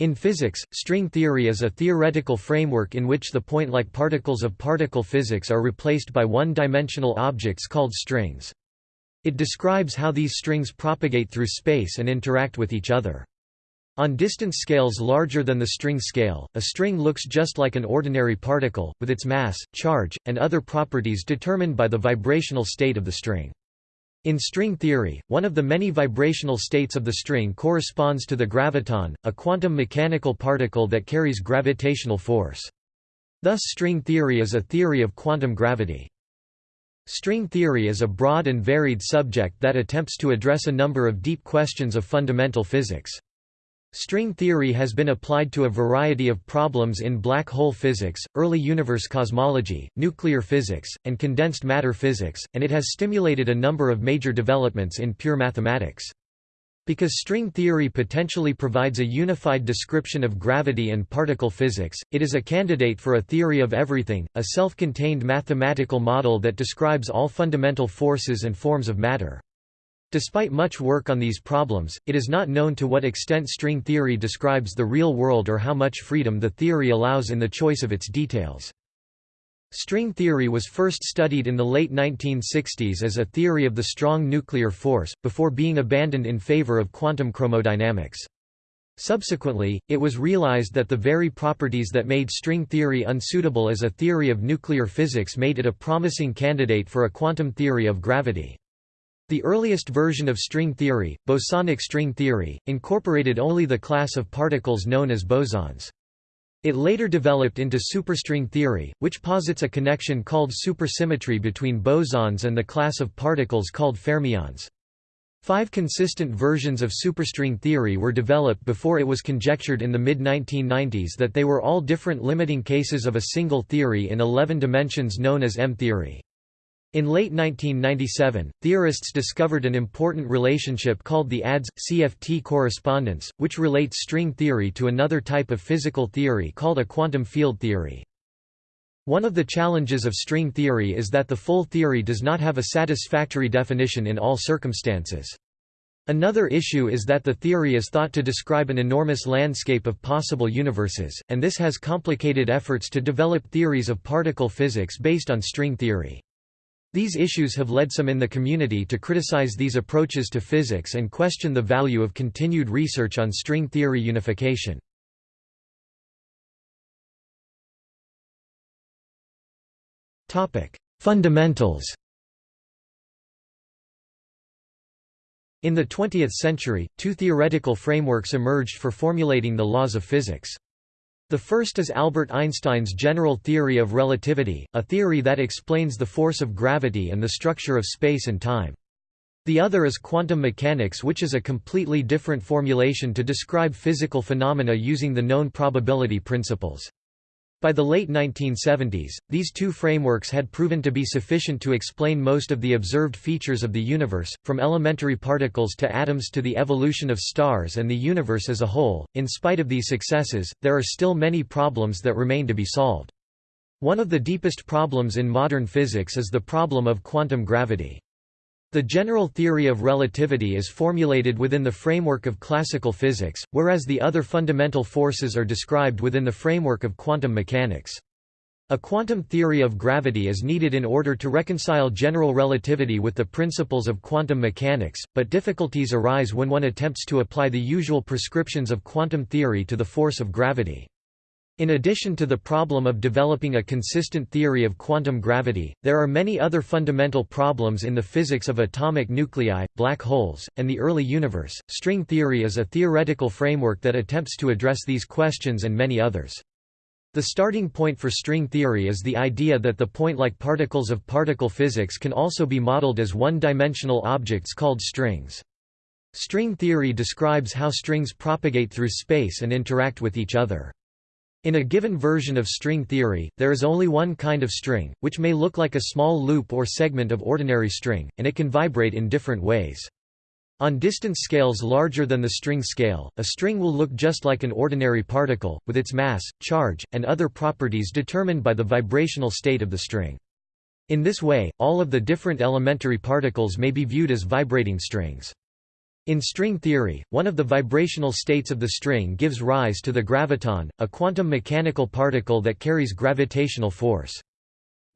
In physics, string theory is a theoretical framework in which the point-like particles of particle physics are replaced by one-dimensional objects called strings. It describes how these strings propagate through space and interact with each other. On distance scales larger than the string scale, a string looks just like an ordinary particle, with its mass, charge, and other properties determined by the vibrational state of the string. In string theory, one of the many vibrational states of the string corresponds to the graviton, a quantum mechanical particle that carries gravitational force. Thus string theory is a theory of quantum gravity. String theory is a broad and varied subject that attempts to address a number of deep questions of fundamental physics. String theory has been applied to a variety of problems in black hole physics, early universe cosmology, nuclear physics, and condensed matter physics, and it has stimulated a number of major developments in pure mathematics. Because string theory potentially provides a unified description of gravity and particle physics, it is a candidate for a theory of everything, a self-contained mathematical model that describes all fundamental forces and forms of matter. Despite much work on these problems, it is not known to what extent string theory describes the real world or how much freedom the theory allows in the choice of its details. String theory was first studied in the late 1960s as a theory of the strong nuclear force, before being abandoned in favor of quantum chromodynamics. Subsequently, it was realized that the very properties that made string theory unsuitable as a theory of nuclear physics made it a promising candidate for a quantum theory of gravity. The earliest version of string theory, bosonic string theory, incorporated only the class of particles known as bosons. It later developed into superstring theory, which posits a connection called supersymmetry between bosons and the class of particles called fermions. Five consistent versions of superstring theory were developed before it was conjectured in the mid-1990s that they were all different limiting cases of a single theory in 11 dimensions known as M-theory. In late 1997, theorists discovered an important relationship called the ADS-CFT correspondence, which relates string theory to another type of physical theory called a quantum field theory. One of the challenges of string theory is that the full theory does not have a satisfactory definition in all circumstances. Another issue is that the theory is thought to describe an enormous landscape of possible universes, and this has complicated efforts to develop theories of particle physics based on string theory. These issues have led some in the community to criticize these approaches to physics and question the value of continued research on string theory unification. Fundamentals In the 20th century, two theoretical frameworks emerged for formulating the laws of physics. The first is Albert Einstein's general theory of relativity, a theory that explains the force of gravity and the structure of space and time. The other is quantum mechanics which is a completely different formulation to describe physical phenomena using the known probability principles. By the late 1970s, these two frameworks had proven to be sufficient to explain most of the observed features of the universe, from elementary particles to atoms to the evolution of stars and the universe as a whole. In spite of these successes, there are still many problems that remain to be solved. One of the deepest problems in modern physics is the problem of quantum gravity. The general theory of relativity is formulated within the framework of classical physics, whereas the other fundamental forces are described within the framework of quantum mechanics. A quantum theory of gravity is needed in order to reconcile general relativity with the principles of quantum mechanics, but difficulties arise when one attempts to apply the usual prescriptions of quantum theory to the force of gravity. In addition to the problem of developing a consistent theory of quantum gravity, there are many other fundamental problems in the physics of atomic nuclei, black holes, and the early universe. String theory is a theoretical framework that attempts to address these questions and many others. The starting point for string theory is the idea that the point-like particles of particle physics can also be modeled as one-dimensional objects called strings. String theory describes how strings propagate through space and interact with each other. In a given version of string theory, there is only one kind of string, which may look like a small loop or segment of ordinary string, and it can vibrate in different ways. On distance scales larger than the string scale, a string will look just like an ordinary particle, with its mass, charge, and other properties determined by the vibrational state of the string. In this way, all of the different elementary particles may be viewed as vibrating strings. In string theory, one of the vibrational states of the string gives rise to the graviton, a quantum mechanical particle that carries gravitational force.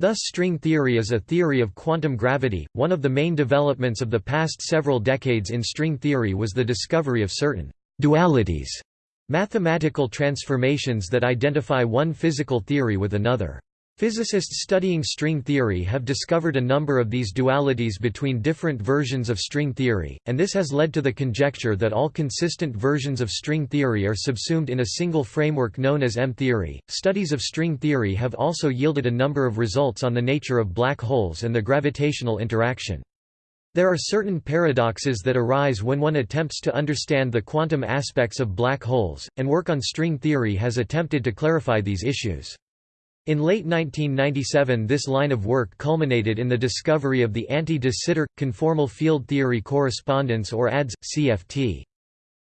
Thus string theory is a theory of quantum gravity. One of the main developments of the past several decades in string theory was the discovery of certain dualities, mathematical transformations that identify one physical theory with another. Physicists studying string theory have discovered a number of these dualities between different versions of string theory, and this has led to the conjecture that all consistent versions of string theory are subsumed in a single framework known as M-theory. Studies of string theory have also yielded a number of results on the nature of black holes and the gravitational interaction. There are certain paradoxes that arise when one attempts to understand the quantum aspects of black holes, and work on string theory has attempted to clarify these issues. In late 1997 this line of work culminated in the discovery of the anti-de Sitter, conformal field theory correspondence or ADS, CFT.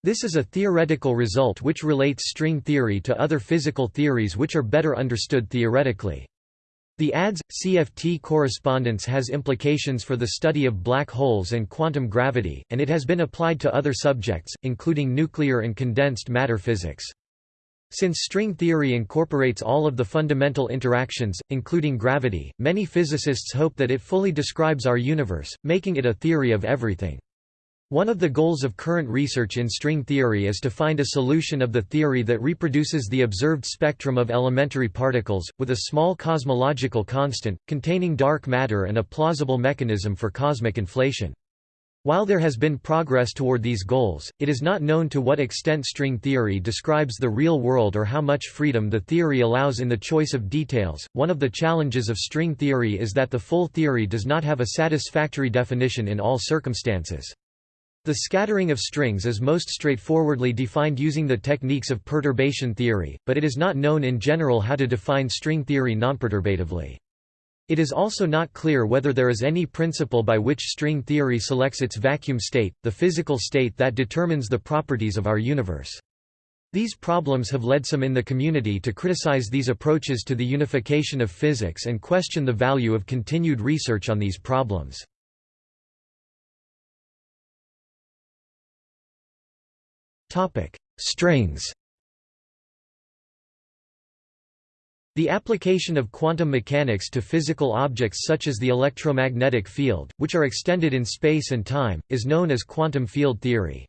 This is a theoretical result which relates string theory to other physical theories which are better understood theoretically. The ADS CFT correspondence has implications for the study of black holes and quantum gravity, and it has been applied to other subjects, including nuclear and condensed matter physics. Since string theory incorporates all of the fundamental interactions, including gravity, many physicists hope that it fully describes our universe, making it a theory of everything. One of the goals of current research in string theory is to find a solution of the theory that reproduces the observed spectrum of elementary particles, with a small cosmological constant, containing dark matter and a plausible mechanism for cosmic inflation. While there has been progress toward these goals, it is not known to what extent string theory describes the real world or how much freedom the theory allows in the choice of details. One of the challenges of string theory is that the full theory does not have a satisfactory definition in all circumstances. The scattering of strings is most straightforwardly defined using the techniques of perturbation theory, but it is not known in general how to define string theory nonperturbatively. It is also not clear whether there is any principle by which string theory selects its vacuum state, the physical state that determines the properties of our universe. These problems have led some in the community to criticize these approaches to the unification of physics and question the value of continued research on these problems. Strings The application of quantum mechanics to physical objects such as the electromagnetic field, which are extended in space and time, is known as quantum field theory.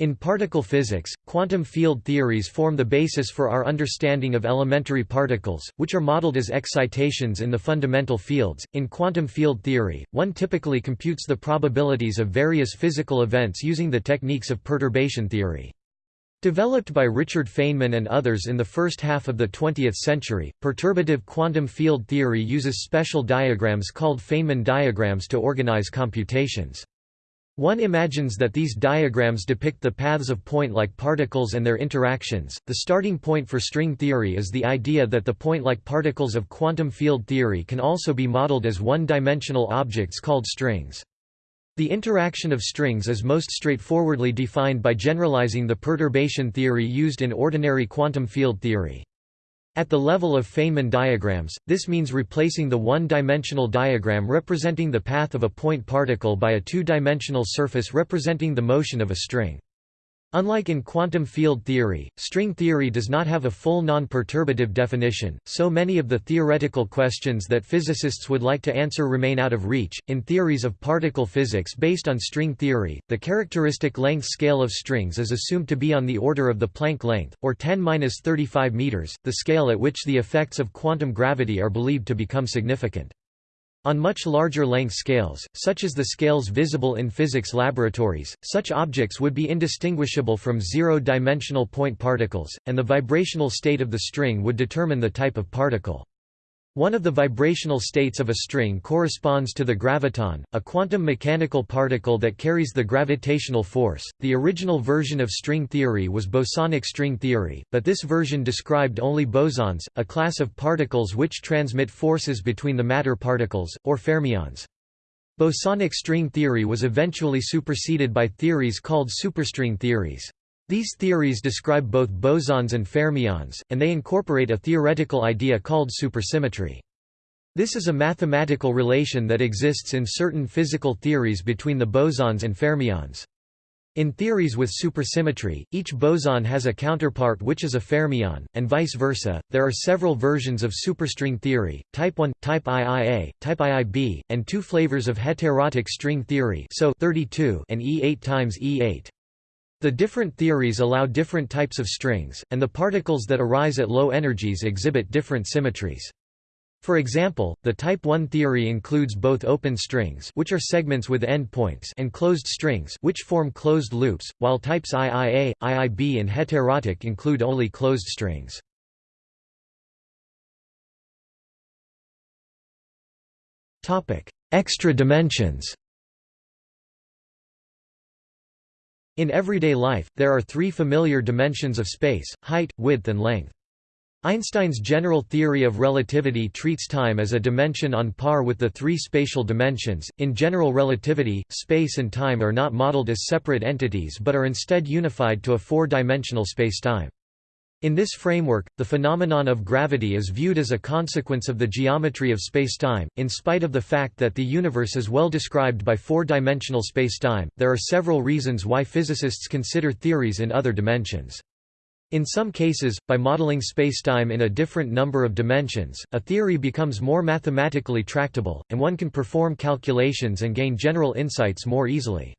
In particle physics, quantum field theories form the basis for our understanding of elementary particles, which are modeled as excitations in the fundamental fields. In quantum field theory, one typically computes the probabilities of various physical events using the techniques of perturbation theory. Developed by Richard Feynman and others in the first half of the 20th century, perturbative quantum field theory uses special diagrams called Feynman diagrams to organize computations. One imagines that these diagrams depict the paths of point-like particles and their interactions. The starting point for string theory is the idea that the point-like particles of quantum field theory can also be modeled as one-dimensional objects called strings. The interaction of strings is most straightforwardly defined by generalizing the perturbation theory used in ordinary quantum field theory. At the level of Feynman diagrams, this means replacing the one-dimensional diagram representing the path of a point particle by a two-dimensional surface representing the motion of a string. Unlike in quantum field theory, string theory does not have a full non-perturbative definition, so many of the theoretical questions that physicists would like to answer remain out of reach. In theories of particle physics based on string theory, the characteristic length scale of strings is assumed to be on the order of the Planck length, or 10-35 meters, the scale at which the effects of quantum gravity are believed to become significant. On much larger length scales, such as the scales visible in physics laboratories, such objects would be indistinguishable from zero-dimensional point particles, and the vibrational state of the string would determine the type of particle. One of the vibrational states of a string corresponds to the graviton, a quantum mechanical particle that carries the gravitational force. The original version of string theory was bosonic string theory, but this version described only bosons, a class of particles which transmit forces between the matter particles, or fermions. Bosonic string theory was eventually superseded by theories called superstring theories. These theories describe both bosons and fermions, and they incorporate a theoretical idea called supersymmetry. This is a mathematical relation that exists in certain physical theories between the bosons and fermions. In theories with supersymmetry, each boson has a counterpart which is a fermion, and vice versa. There are several versions of superstring theory: type 1, type IIA, type IIB, and two flavors of heterotic string theory, so 32 and E8 times E8. The different theories allow different types of strings, and the particles that arise at low energies exhibit different symmetries. For example, the type 1 theory includes both open strings which are segments with endpoints and closed strings which form closed loops, while types IIA, IIB and heterotic include only closed strings. Extra dimensions. In everyday life, there are three familiar dimensions of space, height, width and length. Einstein's general theory of relativity treats time as a dimension on par with the three spatial dimensions. In general relativity, space and time are not modeled as separate entities but are instead unified to a four-dimensional spacetime. In this framework, the phenomenon of gravity is viewed as a consequence of the geometry of spacetime. In spite of the fact that the universe is well described by four-dimensional spacetime, there are several reasons why physicists consider theories in other dimensions. In some cases, by modeling spacetime in a different number of dimensions, a theory becomes more mathematically tractable, and one can perform calculations and gain general insights more easily.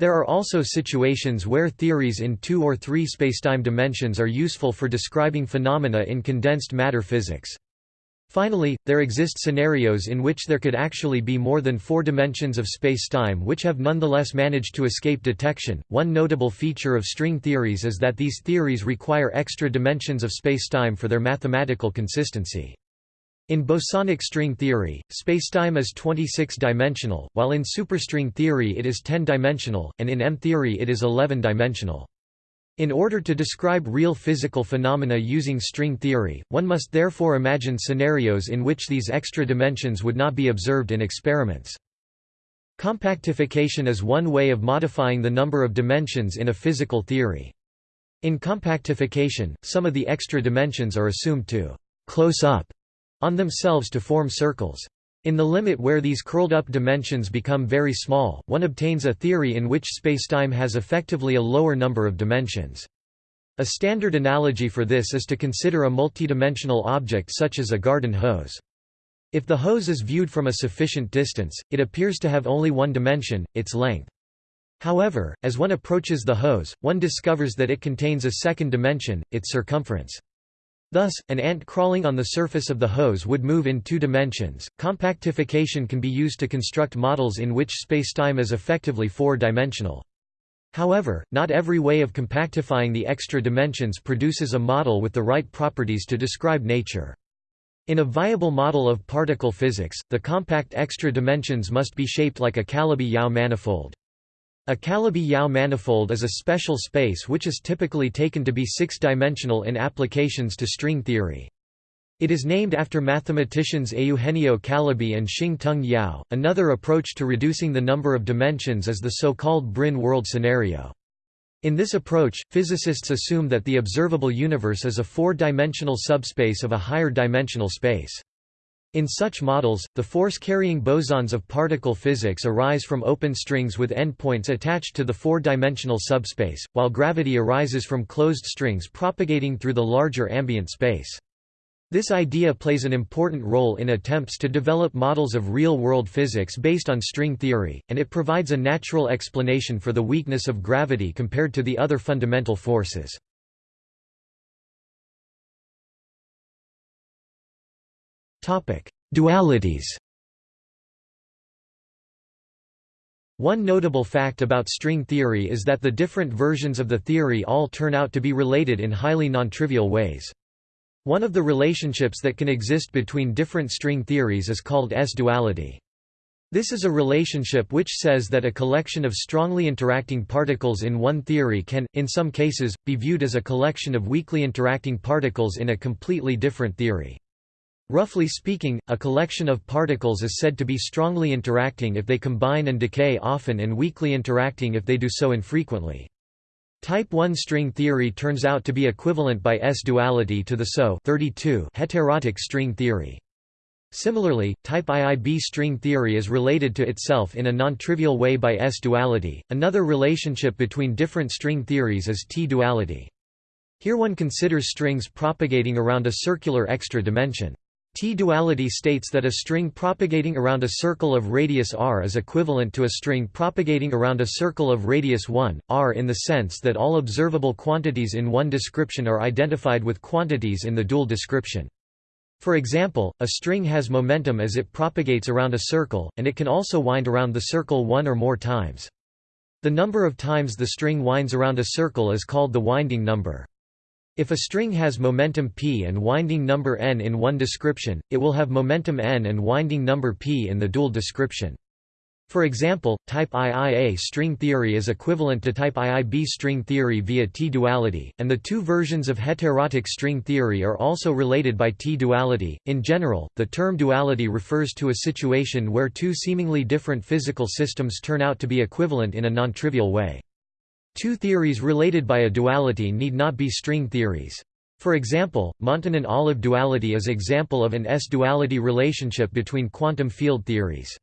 There are also situations where theories in two or three spacetime dimensions are useful for describing phenomena in condensed matter physics. Finally, there exist scenarios in which there could actually be more than four dimensions of spacetime which have nonetheless managed to escape detection. One notable feature of string theories is that these theories require extra dimensions of spacetime for their mathematical consistency. In bosonic string theory, spacetime is 26-dimensional, while in superstring theory it is 10-dimensional, and in M-theory it is 11-dimensional. In order to describe real physical phenomena using string theory, one must therefore imagine scenarios in which these extra dimensions would not be observed in experiments. Compactification is one way of modifying the number of dimensions in a physical theory. In compactification, some of the extra dimensions are assumed to «close up» on themselves to form circles. In the limit where these curled-up dimensions become very small, one obtains a theory in which spacetime has effectively a lower number of dimensions. A standard analogy for this is to consider a multidimensional object such as a garden hose. If the hose is viewed from a sufficient distance, it appears to have only one dimension, its length. However, as one approaches the hose, one discovers that it contains a second dimension, its circumference. Thus, an ant crawling on the surface of the hose would move in two dimensions. Compactification can be used to construct models in which spacetime is effectively four-dimensional. However, not every way of compactifying the extra dimensions produces a model with the right properties to describe nature. In a viable model of particle physics, the compact extra dimensions must be shaped like a Calabi-Yau manifold. A Calabi-Yau manifold is a special space which is typically taken to be six-dimensional in applications to string theory. It is named after mathematicians Eugenio Calabi and Shing-Tung Yau. Another approach to reducing the number of dimensions is the so-called brane world scenario. In this approach, physicists assume that the observable universe is a four-dimensional subspace of a higher dimensional space. In such models, the force-carrying bosons of particle physics arise from open strings with endpoints attached to the four-dimensional subspace, while gravity arises from closed strings propagating through the larger ambient space. This idea plays an important role in attempts to develop models of real-world physics based on string theory, and it provides a natural explanation for the weakness of gravity compared to the other fundamental forces. Dualities One notable fact about string theory is that the different versions of the theory all turn out to be related in highly nontrivial ways. One of the relationships that can exist between different string theories is called S-duality. This is a relationship which says that a collection of strongly interacting particles in one theory can, in some cases, be viewed as a collection of weakly interacting particles in a completely different theory. Roughly speaking, a collection of particles is said to be strongly interacting if they combine and decay often and weakly interacting if they do so infrequently. Type 1 string theory turns out to be equivalent by S-duality to the SO 32 heterotic string theory. Similarly, type IIB string theory is related to itself in a non-trivial way by S-duality. Another relationship between different string theories is T-duality. Here one considers strings propagating around a circular extra dimension. T-duality states that a string propagating around a circle of radius r is equivalent to a string propagating around a circle of radius 1, r in the sense that all observable quantities in one description are identified with quantities in the dual description. For example, a string has momentum as it propagates around a circle, and it can also wind around the circle one or more times. The number of times the string winds around a circle is called the winding number. If a string has momentum p and winding number n in one description, it will have momentum n and winding number p in the dual description. For example, type IIA string theory is equivalent to type IIB string theory via T-duality, and the two versions of heterotic string theory are also related by T-duality. In general, the term duality refers to a situation where two seemingly different physical systems turn out to be equivalent in a non-trivial way. Two theories related by a duality need not be string theories. For example, Montonen-Olive duality is example of an S-duality relationship between quantum field theories.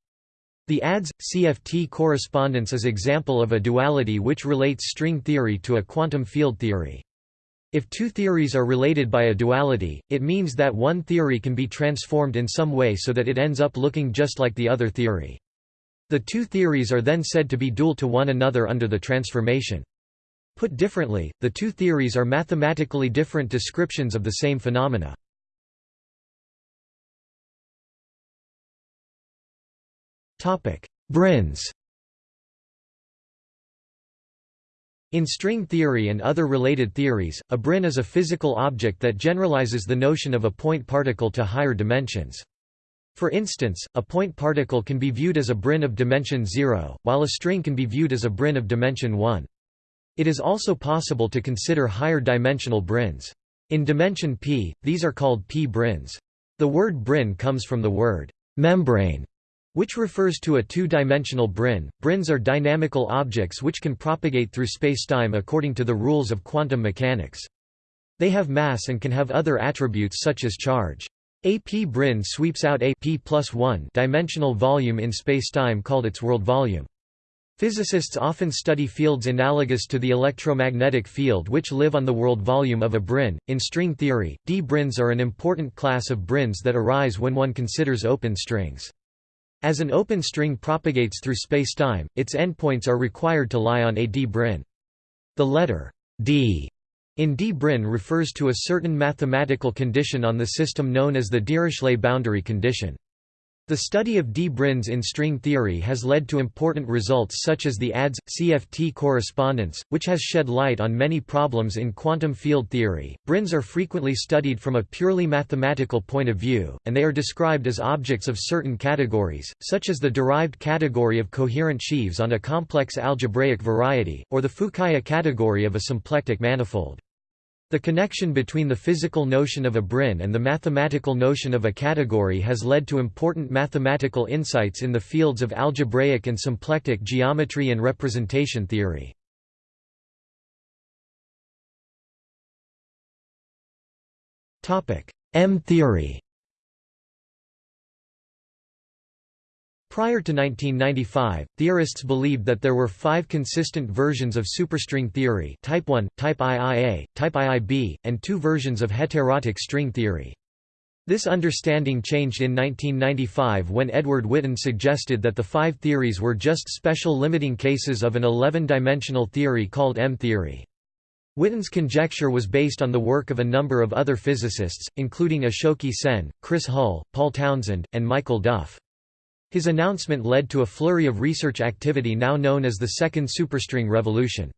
The ADS-CFT correspondence is example of a duality which relates string theory to a quantum field theory. If two theories are related by a duality, it means that one theory can be transformed in some way so that it ends up looking just like the other theory. The two theories are then said to be dual to one another under the transformation. Put differently, the two theories are mathematically different descriptions of the same phenomena. Branes In string theory and other related theories, a brane is a physical object that generalizes the notion of a point particle to higher dimensions. For instance, a point particle can be viewed as a brane of dimension 0, while a string can be viewed as a brane of dimension 1. It is also possible to consider higher dimensional branes. In dimension p, these are called p-branes. The word brane comes from the word membrane, which refers to a two-dimensional brane. Branes are dynamical objects which can propagate through spacetime according to the rules of quantum mechanics. They have mass and can have other attributes such as charge. A p-brane sweeps out a p plus 1 dimensional volume in spacetime called its world volume. Physicists often study fields analogous to the electromagnetic field which live on the world volume of a brane. In string theory, d-branes are an important class of branes that arise when one considers open strings. As an open string propagates through spacetime, its endpoints are required to lie on a d-brane. The letter d in d-brane refers to a certain mathematical condition on the system known as the Dirichlet boundary condition. The study of d-branes in string theory has led to important results such as the ADS-CFT correspondence, which has shed light on many problems in quantum field theory. Branes are frequently studied from a purely mathematical point of view, and they are described as objects of certain categories, such as the derived category of coherent sheaves on a complex algebraic variety, or the Fukaya category of a symplectic manifold. The connection between the physical notion of a brane and the mathematical notion of a category has led to important mathematical insights in the fields of algebraic and symplectic geometry and representation theory. M-theory Prior to 1995, theorists believed that there were five consistent versions of superstring theory type 1, type IIA, type IIB, and two versions of heterotic string theory. This understanding changed in 1995 when Edward Witten suggested that the five theories were just special limiting cases of an 11-dimensional theory called M-theory. Witten's conjecture was based on the work of a number of other physicists, including Ashoke Sen, Chris Hull, Paul Townsend, and Michael Duff. His announcement led to a flurry of research activity now known as the Second Superstring Revolution.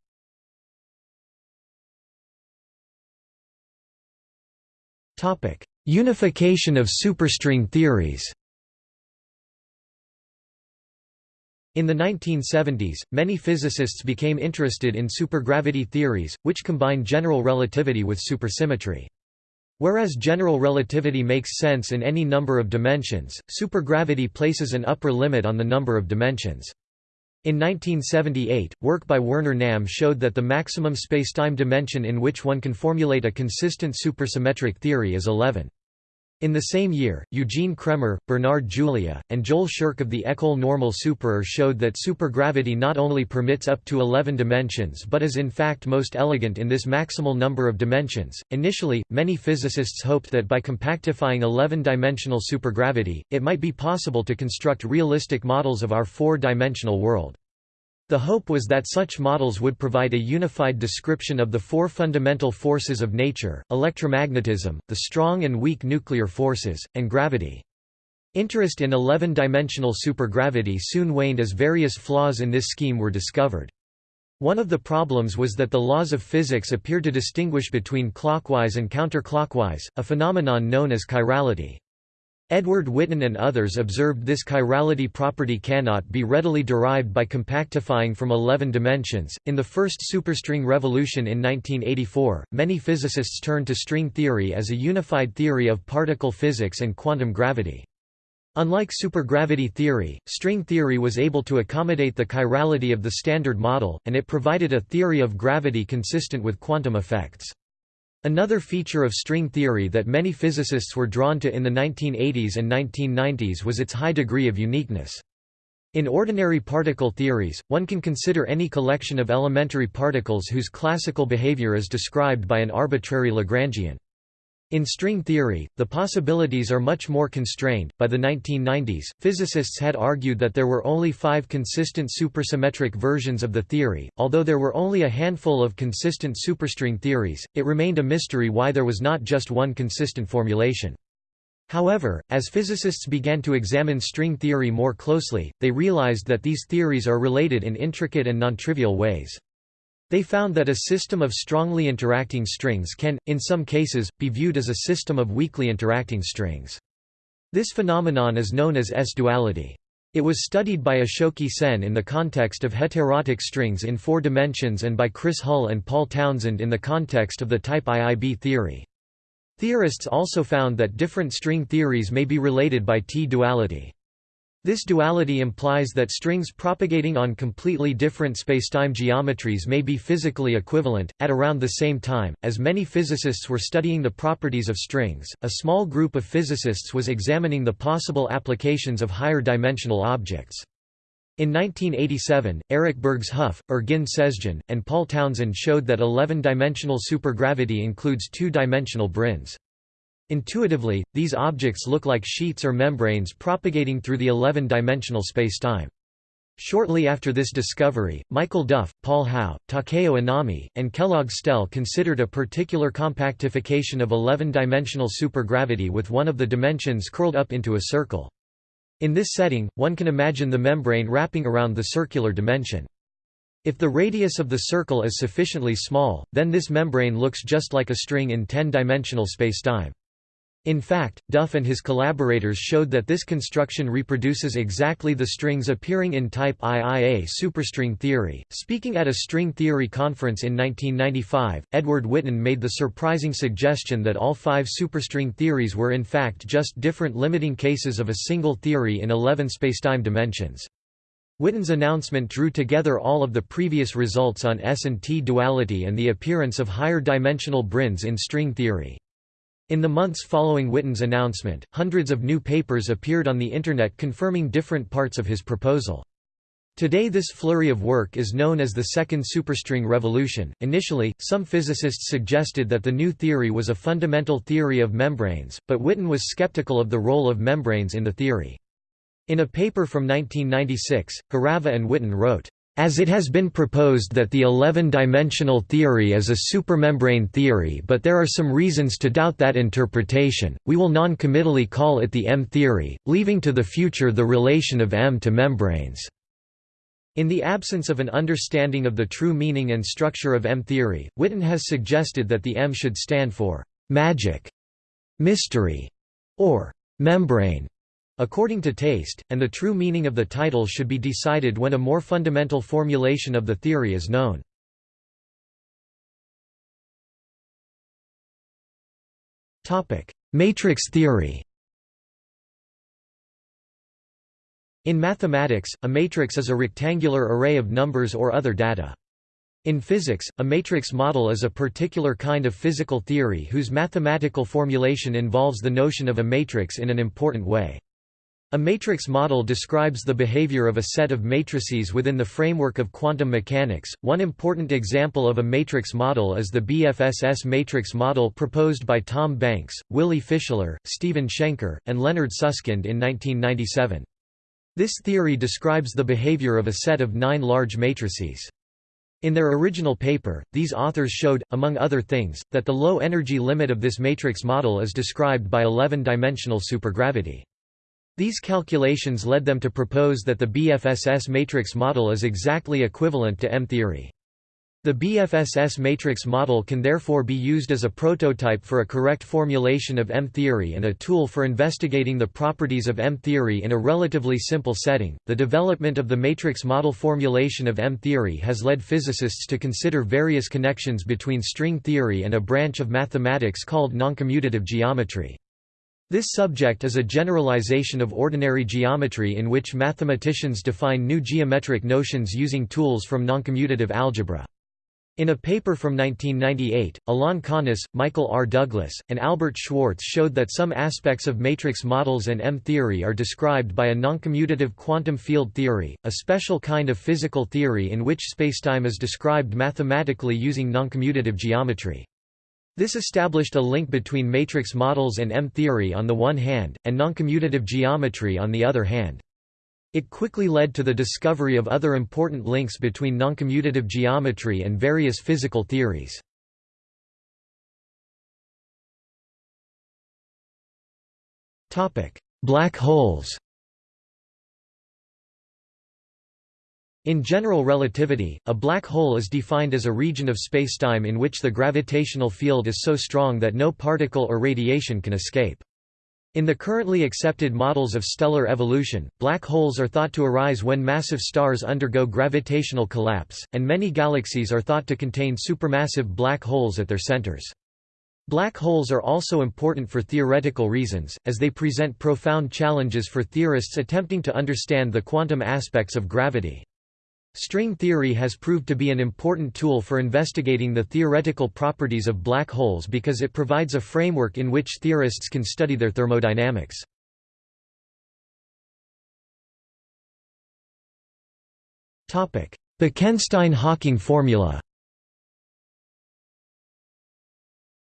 Unification of superstring theories In the 1970s, many physicists became interested in supergravity theories, which combine general relativity with supersymmetry. Whereas general relativity makes sense in any number of dimensions, supergravity places an upper limit on the number of dimensions. In 1978, work by Werner Nahm showed that the maximum spacetime dimension in which one can formulate a consistent supersymmetric theory is 11. In the same year, Eugene Cremmer, Bernard Julia, and Joel Scherk of the École Normale Supérieure showed that supergravity not only permits up to 11 dimensions but is in fact most elegant in this maximal number of dimensions. Initially, many physicists hoped that by compactifying 11-dimensional supergravity, it might be possible to construct realistic models of our four-dimensional world. The hope was that such models would provide a unified description of the four fundamental forces of nature, electromagnetism, the strong and weak nuclear forces, and gravity. Interest in 11-dimensional supergravity soon waned as various flaws in this scheme were discovered. One of the problems was that the laws of physics appear to distinguish between clockwise and counterclockwise, a phenomenon known as chirality. Edward Witten and others observed this chirality property cannot be readily derived by compactifying from 11 dimensions. In the first superstring revolution in 1984, many physicists turned to string theory as a unified theory of particle physics and quantum gravity. Unlike supergravity theory, string theory was able to accommodate the chirality of the Standard Model, and it provided a theory of gravity consistent with quantum effects. Another feature of string theory that many physicists were drawn to in the 1980s and 1990s was its high degree of uniqueness. In ordinary particle theories, one can consider any collection of elementary particles whose classical behavior is described by an arbitrary Lagrangian. In string theory, the possibilities are much more constrained. By the 1990s, physicists had argued that there were only five consistent supersymmetric versions of the theory. Although there were only a handful of consistent superstring theories, it remained a mystery why there was not just one consistent formulation. However, as physicists began to examine string theory more closely, they realized that these theories are related in intricate and non-trivial ways. They found that a system of strongly interacting strings can, in some cases, be viewed as a system of weakly interacting strings. This phenomenon is known as S-duality. It was studied by Ashoke Sen in the context of heterotic strings in four dimensions and by Chris Hull and Paul Townsend in the context of the type IIB theory. Theorists also found that different string theories may be related by T-duality. This duality implies that strings propagating on completely different spacetime geometries may be physically equivalent. At around the same time, as many physicists were studying the properties of strings, a small group of physicists was examining the possible applications of higher dimensional objects. In 1987, Eric Bergshoeff, Ergin Sezgin, and Paul Townsend showed that 11-dimensional supergravity includes two-dimensional branes. Intuitively, these objects look like sheets or membranes propagating through the 11-dimensional spacetime. Shortly after this discovery, Michael Duff, Paul Howe, Takeo Inami, and Kellogg Stelle considered a particular compactification of 11-dimensional supergravity with one of the dimensions curled up into a circle. In this setting, one can imagine the membrane wrapping around the circular dimension. If the radius of the circle is sufficiently small, then this membrane looks just like a string in 10-dimensional spacetime. In fact, Duff and his collaborators showed that this construction reproduces exactly the strings appearing in type IIA superstring theory. Speaking at a string theory conference in 1995, Edward Witten made the surprising suggestion that all five superstring theories were in fact just different limiting cases of a single theory in 11 spacetime dimensions. Witten's announcement drew together all of the previous results on S and T duality and the appearance of higher dimensional branes in string theory. In the months following Witten's announcement, hundreds of new papers appeared on the Internet confirming different parts of his proposal. Today this flurry of work is known as the second superstring revolution. Initially, some physicists suggested that the new theory was a fundamental theory of membranes, but Witten was skeptical of the role of membranes in the theory. In a paper from 1996, Hořava and Witten wrote, as it has been proposed that the 11-dimensional theory is a supermembrane theory but there are some reasons to doubt that interpretation, we will non-committally call it the M-theory, leaving to the future the relation of M to membranes. In the absence of an understanding of the true meaning and structure of M-theory, Witten has suggested that the M should stand for «magic», «mystery» or «membrane» according to taste, and the true meaning of the title should be decided when a more fundamental formulation of the theory is known. Matrix theory In mathematics, a matrix is a rectangular array of numbers or other data. In physics, a matrix model is a particular kind of physical theory whose mathematical formulation involves the notion of a matrix in an important way. A matrix model describes the behavior of a set of matrices within the framework of quantum mechanics. One important example of a matrix model is the BFSS matrix model proposed by Tom Banks, Willy Fischler, Stephen Shenker, and Leonard Susskind in 1997. This theory describes the behavior of a set of nine large matrices. In their original paper, these authors showed, among other things, that the low energy limit of this matrix model is described by 11-dimensional supergravity. These calculations led them to propose that the BFSS matrix model is exactly equivalent to M-theory. The BFSS matrix model can therefore be used as a prototype for a correct formulation of M-theory and a tool for investigating the properties of M-theory in a relatively simple setting. The development of the matrix model formulation of M-theory has led physicists to consider various connections between string theory and a branch of mathematics called noncommutative geometry. This subject is a generalization of ordinary geometry in which mathematicians define new geometric notions using tools from noncommutative algebra. In a paper from 1998, Alain Connes, Michael R. Douglas, and Albert Schwarz showed that some aspects of matrix models and M-theory are described by a noncommutative quantum field theory, a special kind of physical theory in which spacetime is described mathematically using noncommutative geometry. This established a link between matrix models and M-theory on the one hand, and noncommutative geometry on the other hand. It quickly led to the discovery of other important links between noncommutative geometry and various physical theories. Black holes In general relativity, a black hole is defined as a region of spacetime in which the gravitational field is so strong that no particle or radiation can escape. In the currently accepted models of stellar evolution, black holes are thought to arise when massive stars undergo gravitational collapse, and many galaxies are thought to contain supermassive black holes at their centers. Black holes are also important for theoretical reasons, as they present profound challenges for theorists attempting to understand the quantum aspects of gravity. String theory has proved to be an important tool for investigating the theoretical properties of black holes because it provides a framework in which theorists can study their thermodynamics. Bekenstein–Hawking formula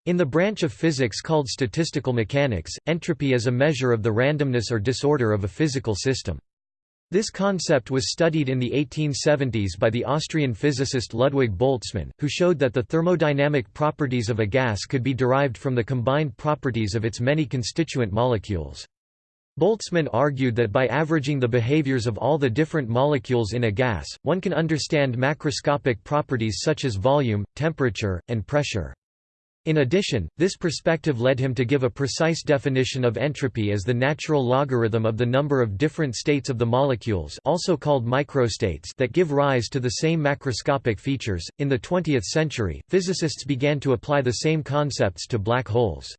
In the branch of physics called statistical mechanics, entropy is a measure of the randomness or disorder of a physical system. This concept was studied in the 1870s by the Austrian physicist Ludwig Boltzmann, who showed that the thermodynamic properties of a gas could be derived from the combined properties of its many constituent molecules. Boltzmann argued that by averaging the behaviors of all the different molecules in a gas, one can understand macroscopic properties such as volume, temperature, and pressure. In addition, this perspective led him to give a precise definition of entropy as the natural logarithm of the number of different states of the molecules also called microstates that give rise to the same macroscopic features. In the 20th century, physicists began to apply the same concepts to black holes.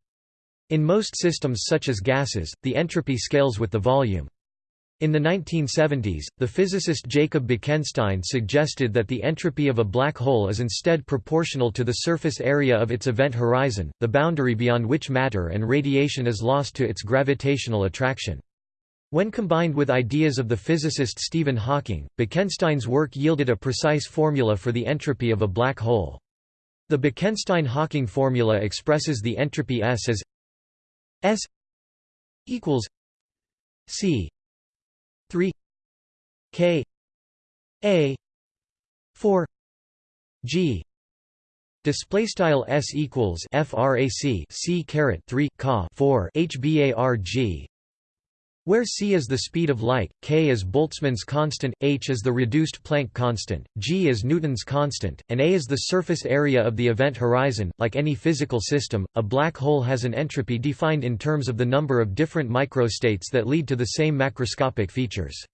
In most systems such as gases, the entropy scales with the volume. In the 1970s, the physicist Jacob Bekenstein suggested that the entropy of a black hole is instead proportional to the surface area of its event horizon, the boundary beyond which matter and radiation is lost to its gravitational attraction. When combined with ideas of the physicist Stephen Hawking, Bekenstein's work yielded a precise formula for the entropy of a black hole. The Bekenstein–Hawking formula expresses the entropy S as S equals C 3 k a 4 g. Display style s equals frac c caret 3 ca 4 hbarg where c is the speed of light, k is Boltzmann's constant, h is the reduced Planck constant, g is Newton's constant, and a is the surface area of the event horizon. Like any physical system, a black hole has an entropy defined in terms of the number of different microstates that lead to the same macroscopic features.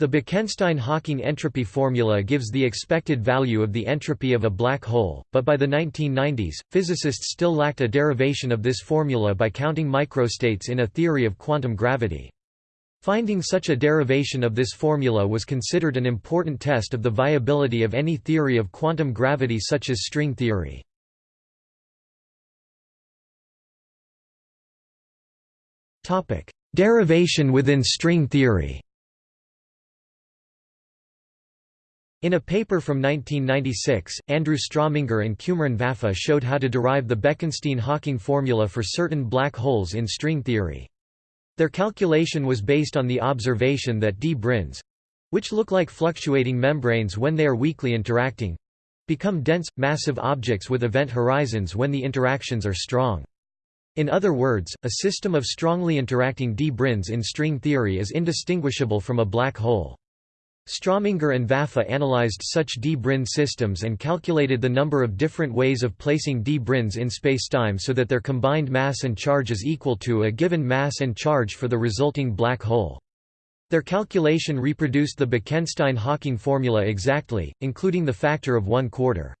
The Bekenstein–Hawking entropy formula gives the expected value of the entropy of a black hole, but by the 1990s, physicists still lacked a derivation of this formula by counting microstates in a theory of quantum gravity. Finding such a derivation of this formula was considered an important test of the viability of any theory of quantum gravity such as string theory. Derivation within string theory In a paper from 1996, Andrew Strominger and Cumrun Vafa showed how to derive the Bekenstein-Hawking formula for certain black holes in string theory. Their calculation was based on the observation that d branes—which look like fluctuating membranes when they are weakly interacting—become dense, massive objects with event horizons when the interactions are strong. In other words, a system of strongly interacting d branes in string theory is indistinguishable from a black hole. Strominger and Vafa analyzed such d brane systems and calculated the number of different ways of placing d branes in spacetime so that their combined mass and charge is equal to a given mass and charge for the resulting black hole. Their calculation reproduced the Bekenstein-Hawking formula exactly, including the factor of one quarter.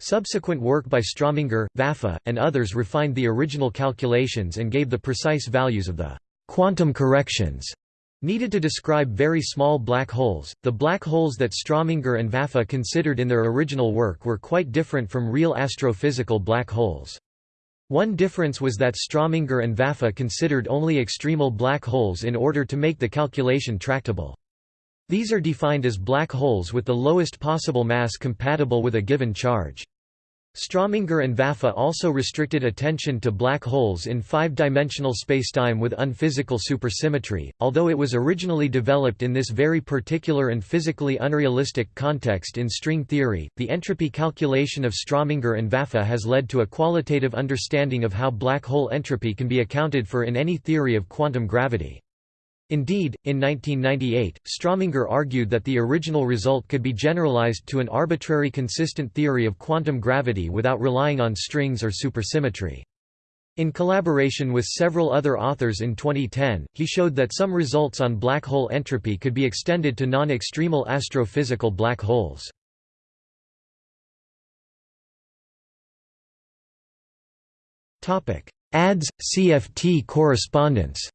Subsequent work by Strominger, Vafa, and others refined the original calculations and gave the precise values of the quantum corrections Needed to describe very small black holes, the black holes that Strominger and Vafa considered in their original work were quite different from real astrophysical black holes. One difference was that Strominger and Vafa considered only extremal black holes in order to make the calculation tractable. These are defined as black holes with the lowest possible mass compatible with a given charge. Strominger and Vafa also restricted attention to black holes in five-dimensional spacetime with unphysical supersymmetry, although it was originally developed in this very particular and physically unrealistic context in string theory. The entropy calculation of Strominger and Vafa has led to a qualitative understanding of how black hole entropy can be accounted for in any theory of quantum gravity. Indeed, in 1998, Strominger argued that the original result could be generalized to an arbitrary consistent theory of quantum gravity without relying on strings or supersymmetry. In collaboration with several other authors in 2010, he showed that some results on black hole entropy could be extended to non-extremal astrophysical black holes. ADS – CFT correspondence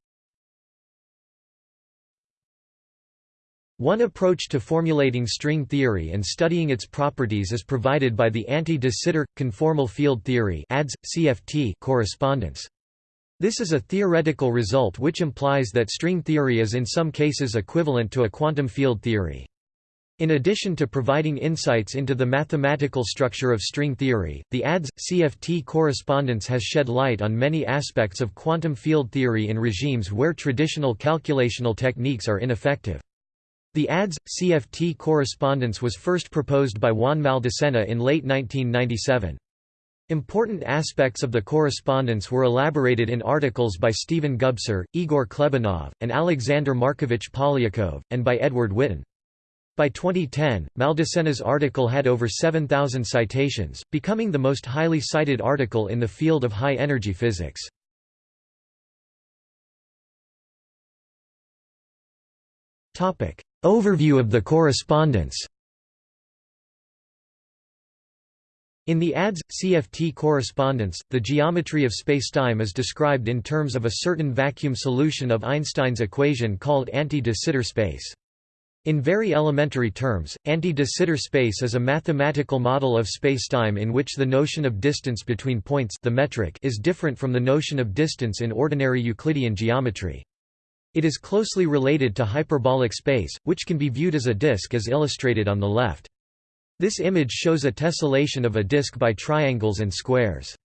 One approach to formulating string theory and studying its properties is provided by the anti-de Sitter conformal field theory (ADS CFT) correspondence. This is a theoretical result which implies that string theory is in some cases equivalent to a quantum field theory. In addition to providing insights into the mathematical structure of string theory, the ADS CFT correspondence has shed light on many aspects of quantum field theory in regimes where traditional calculational techniques are ineffective. The ADS CFT correspondence was first proposed by Juan Maldacena in late 1997. Important aspects of the correspondence were elaborated in articles by Stephen Gubser, Igor Klebanov, and Alexander Markovich Polyakov, and by Edward Witten. By 2010, Maldacena's article had over 7,000 citations, becoming the most highly cited article in the field of high-energy physics. Overview of the correspondence In the ADS CFT correspondence, the geometry of spacetime is described in terms of a certain vacuum solution of Einstein's equation called anti-de Sitter space. In very elementary terms, anti-de Sitter space is a mathematical model of spacetime in which the notion of distance between points the metric is different from the notion of distance in ordinary Euclidean geometry. It is closely related to hyperbolic space, which can be viewed as a disk as illustrated on the left. This image shows a tessellation of a disk by triangles and squares.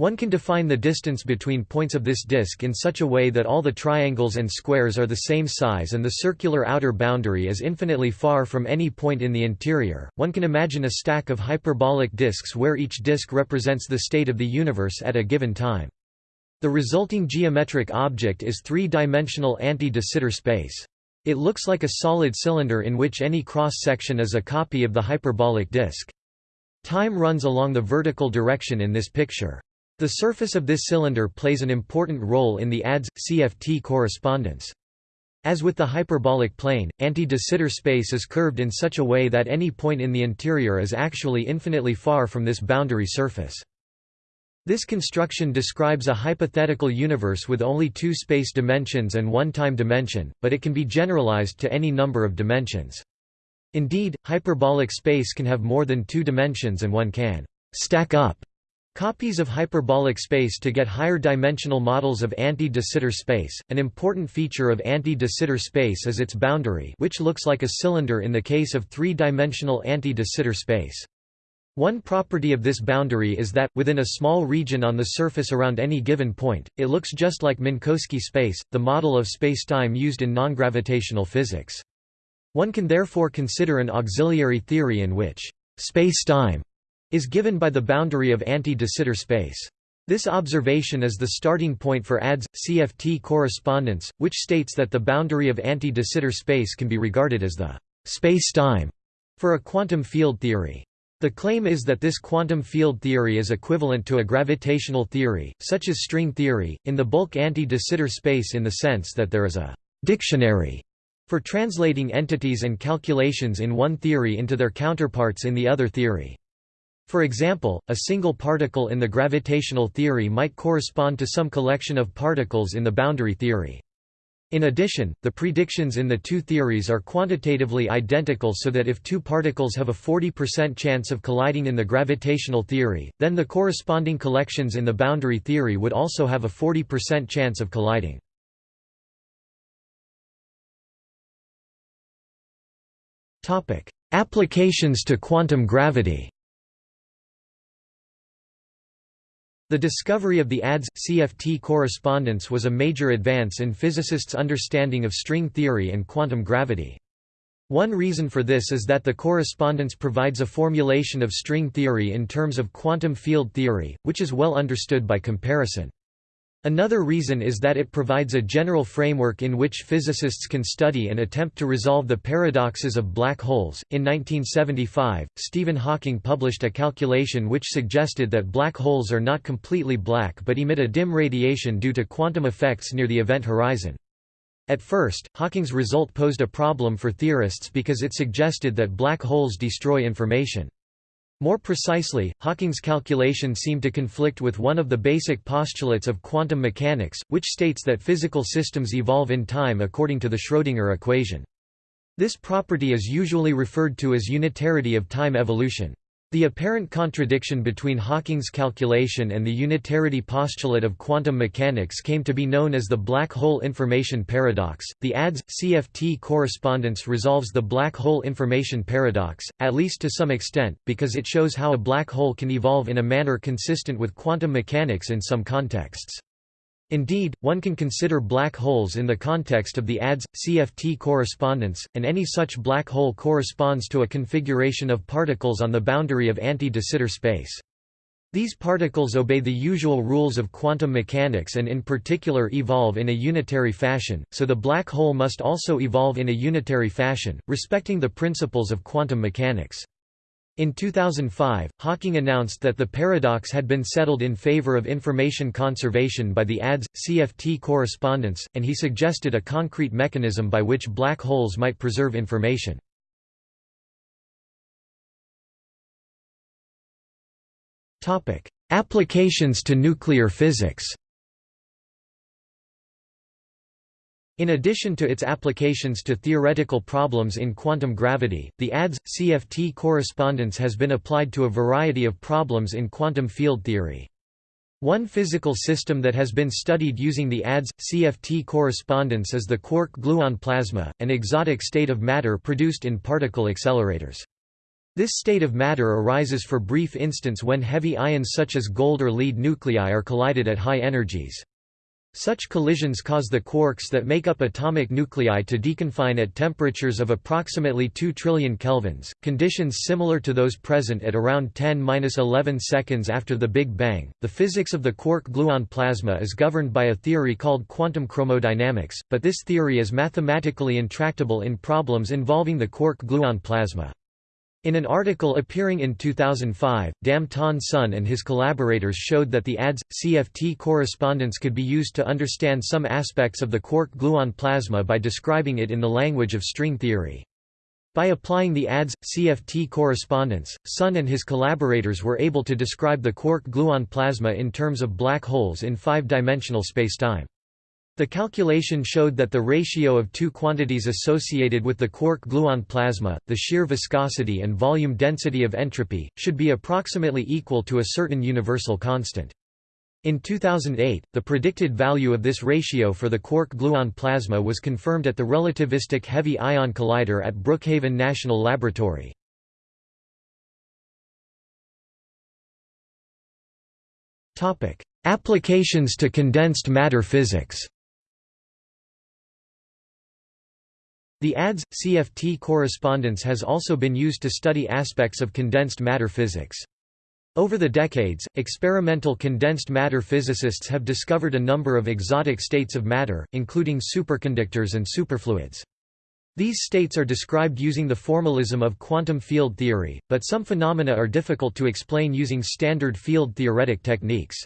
One can define the distance between points of this disk in such a way that all the triangles and squares are the same size and the circular outer boundary is infinitely far from any point in the interior. One can imagine a stack of hyperbolic disks where each disk represents the state of the universe at a given time. The resulting geometric object is three-dimensional anti-de Sitter space. It looks like a solid cylinder in which any cross-section is a copy of the hyperbolic disk. Time runs along the vertical direction in this picture. The surface of this cylinder plays an important role in the ADS CFT correspondence. As with the hyperbolic plane, anti-de Sitter space is curved in such a way that any point in the interior is actually infinitely far from this boundary surface. This construction describes a hypothetical universe with only two space dimensions and one time dimension, but it can be generalized to any number of dimensions. Indeed, hyperbolic space can have more than two dimensions and one can «stack up» copies of hyperbolic space to get higher dimensional models of anti-de Sitter space. An important feature of anti-de Sitter space is its boundary which looks like a cylinder in the case of three-dimensional anti-de Sitter space. One property of this boundary is that, within a small region on the surface around any given point, it looks just like Minkowski space, the model of spacetime used in non-gravitational physics. One can therefore consider an auxiliary theory in which spacetime is given by the boundary of anti-de Sitter space. This observation is the starting point for ADS CFT correspondence, which states that the boundary of anti-de Sitter space can be regarded as the spacetime for a quantum field theory. The claim is that this quantum field theory is equivalent to a gravitational theory, such as string theory, in the bulk anti-de Sitter space in the sense that there is a «dictionary» for translating entities and calculations in one theory into their counterparts in the other theory. For example, a single particle in the gravitational theory might correspond to some collection of particles in the boundary theory. In addition, the predictions in the two theories are quantitatively identical so that if two particles have a 40% chance of colliding in the gravitational theory, then the corresponding collections in the boundary theory would also have a 40% chance of colliding. Applications to quantum gravity The discovery of the ADS-CFT correspondence was a major advance in physicists' understanding of string theory and quantum gravity. One reason for this is that the correspondence provides a formulation of string theory in terms of quantum field theory, which is well understood by comparison. Another reason is that it provides a general framework in which physicists can study and attempt to resolve the paradoxes of black holes. In 1975, Stephen Hawking published a calculation which suggested that black holes are not completely black but emit a dim radiation due to quantum effects near the event horizon. At first, Hawking's result posed a problem for theorists because it suggested that black holes destroy information. More precisely, Hawking's calculation seemed to conflict with one of the basic postulates of quantum mechanics, which states that physical systems evolve in time according to the Schrödinger equation. This property is usually referred to as unitarity of time evolution. The apparent contradiction between Hawking's calculation and the unitarity postulate of quantum mechanics came to be known as the black hole information paradox. The ADS CFT correspondence resolves the black hole information paradox, at least to some extent, because it shows how a black hole can evolve in a manner consistent with quantum mechanics in some contexts. Indeed, one can consider black holes in the context of the ADS-CFT correspondence, and any such black hole corresponds to a configuration of particles on the boundary of anti-de Sitter space. These particles obey the usual rules of quantum mechanics and in particular evolve in a unitary fashion, so the black hole must also evolve in a unitary fashion, respecting the principles of quantum mechanics. In 2005, Hawking announced that the paradox had been settled in favor of information conservation by the ADS-CFT correspondence, and he suggested a concrete mechanism by which black holes might preserve information. Applications to nuclear physics In addition to its applications to theoretical problems in quantum gravity, the ADS-CFT correspondence has been applied to a variety of problems in quantum field theory. One physical system that has been studied using the ADS-CFT correspondence is the quark-gluon plasma, an exotic state of matter produced in particle accelerators. This state of matter arises for brief instants when heavy ions such as gold or lead nuclei are collided at high energies. Such collisions cause the quarks that make up atomic nuclei to deconfine at temperatures of approximately 2 trillion kelvins, conditions similar to those present at around 10-11 seconds after the Big Bang. The physics of the quark-gluon plasma is governed by a theory called quantum chromodynamics, but this theory is mathematically intractable in problems involving the quark-gluon plasma. In an article appearing in 2005, Dam Thanh Son and his collaborators showed that the ADS-CFT correspondence could be used to understand some aspects of the quark-gluon plasma by describing it in the language of string theory. By applying the ADS-CFT correspondence, Son and his collaborators were able to describe the quark-gluon plasma in terms of black holes in five-dimensional spacetime. The calculation showed that the ratio of two quantities associated with the quark-gluon plasma, the shear viscosity and volume density of entropy, should be approximately equal to a certain universal constant. In 2008, the predicted value of this ratio for the quark-gluon plasma was confirmed at the relativistic heavy ion collider at Brookhaven National Laboratory. Applications to condensed matter physics The ADS-CFT correspondence has also been used to study aspects of condensed matter physics. Over the decades, experimental condensed matter physicists have discovered a number of exotic states of matter, including superconductors and superfluids. These states are described using the formalism of quantum field theory, but some phenomena are difficult to explain using standard field theoretic techniques.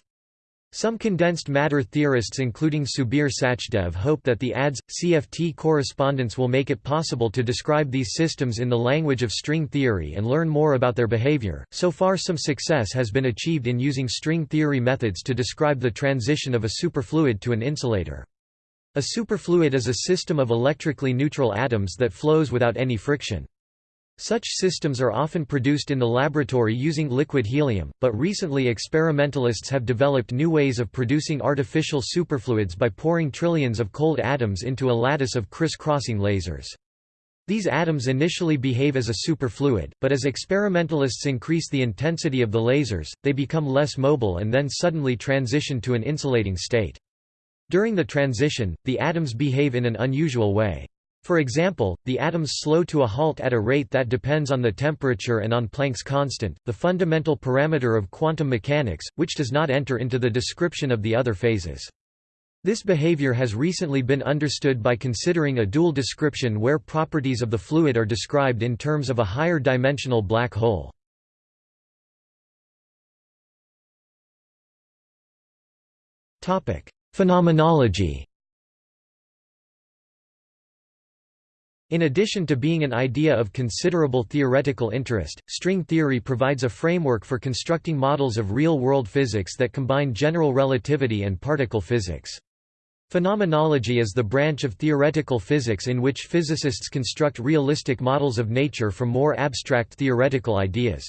Some condensed matter theorists including Subir Sachdev hope that the ADS-CFT correspondence will make it possible to describe these systems in the language of string theory and learn more about their behavior. So far some success has been achieved in using string theory methods to describe the transition of a superfluid to an insulator. A superfluid is a system of electrically neutral atoms that flows without any friction. Such systems are often produced in the laboratory using liquid helium, but recently experimentalists have developed new ways of producing artificial superfluids by pouring trillions of cold atoms into a lattice of criss-crossing lasers. These atoms initially behave as a superfluid, but as experimentalists increase the intensity of the lasers, they become less mobile and then suddenly transition to an insulating state. During the transition, the atoms behave in an unusual way. For example, the atoms slow to a halt at a rate that depends on the temperature and on Planck's constant, the fundamental parameter of quantum mechanics, which does not enter into the description of the other phases. This behavior has recently been understood by considering a dual description where properties of the fluid are described in terms of a higher dimensional black hole. Phenomenology In addition to being an idea of considerable theoretical interest, string theory provides a framework for constructing models of real-world physics that combine general relativity and particle physics. Phenomenology is the branch of theoretical physics in which physicists construct realistic models of nature from more abstract theoretical ideas.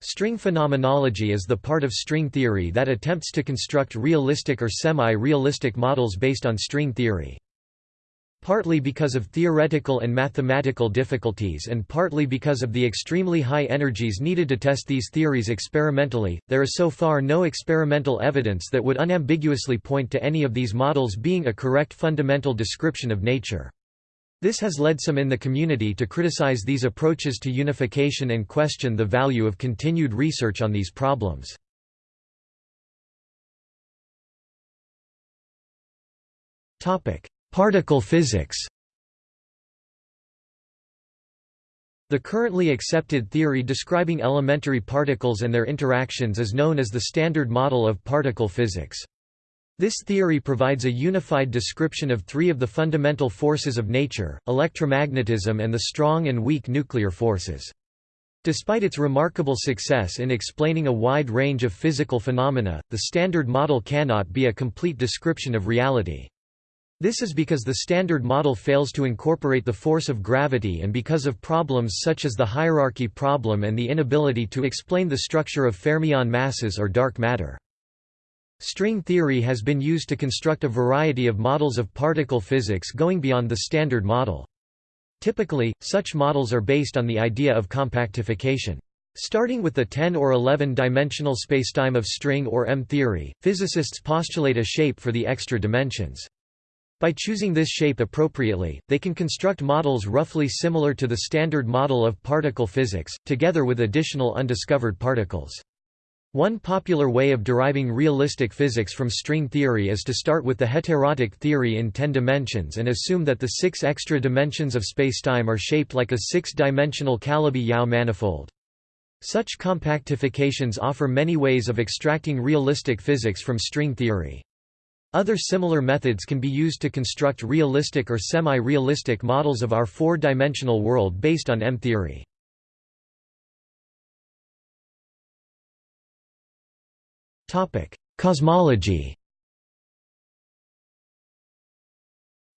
String phenomenology is the part of string theory that attempts to construct realistic or semi-realistic models based on string theory. Partly because of theoretical and mathematical difficulties and partly because of the extremely high energies needed to test these theories experimentally, there is so far no experimental evidence that would unambiguously point to any of these models being a correct fundamental description of nature. This has led some in the community to criticize these approaches to unification and question the value of continued research on these problems. Topic: Particle physics The currently accepted theory describing elementary particles and their interactions is known as the Standard Model of Particle Physics. This theory provides a unified description of three of the fundamental forces of nature, electromagnetism and the strong and weak nuclear forces. Despite its remarkable success in explaining a wide range of physical phenomena, the Standard Model cannot be a complete description of reality. This is because the Standard Model fails to incorporate the force of gravity and because of problems such as the hierarchy problem and the inability to explain the structure of fermion masses or dark matter. String theory has been used to construct a variety of models of particle physics going beyond the Standard Model. Typically, such models are based on the idea of compactification. Starting with the 10 or 11 dimensional spacetime of string or M theory, physicists postulate a shape for the extra dimensions. By choosing this shape appropriately, they can construct models roughly similar to the standard model of particle physics, together with additional undiscovered particles. One popular way of deriving realistic physics from string theory is to start with the heterotic theory in 10 dimensions and assume that the six extra dimensions of spacetime are shaped like a six-dimensional Calabi-Yau manifold. Such compactifications offer many ways of extracting realistic physics from string theory. Other similar methods can be used to construct realistic or semi-realistic models of our four-dimensional world based on M-theory. Cosmology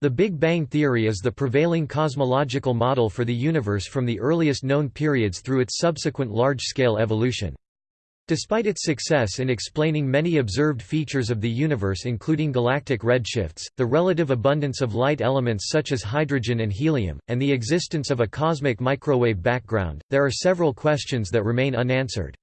The Big Bang theory is the prevailing cosmological model for the universe from the earliest known periods through its subsequent large-scale evolution. Despite its success in explaining many observed features of the universe including galactic redshifts, the relative abundance of light elements such as hydrogen and helium, and the existence of a cosmic microwave background, there are several questions that remain unanswered.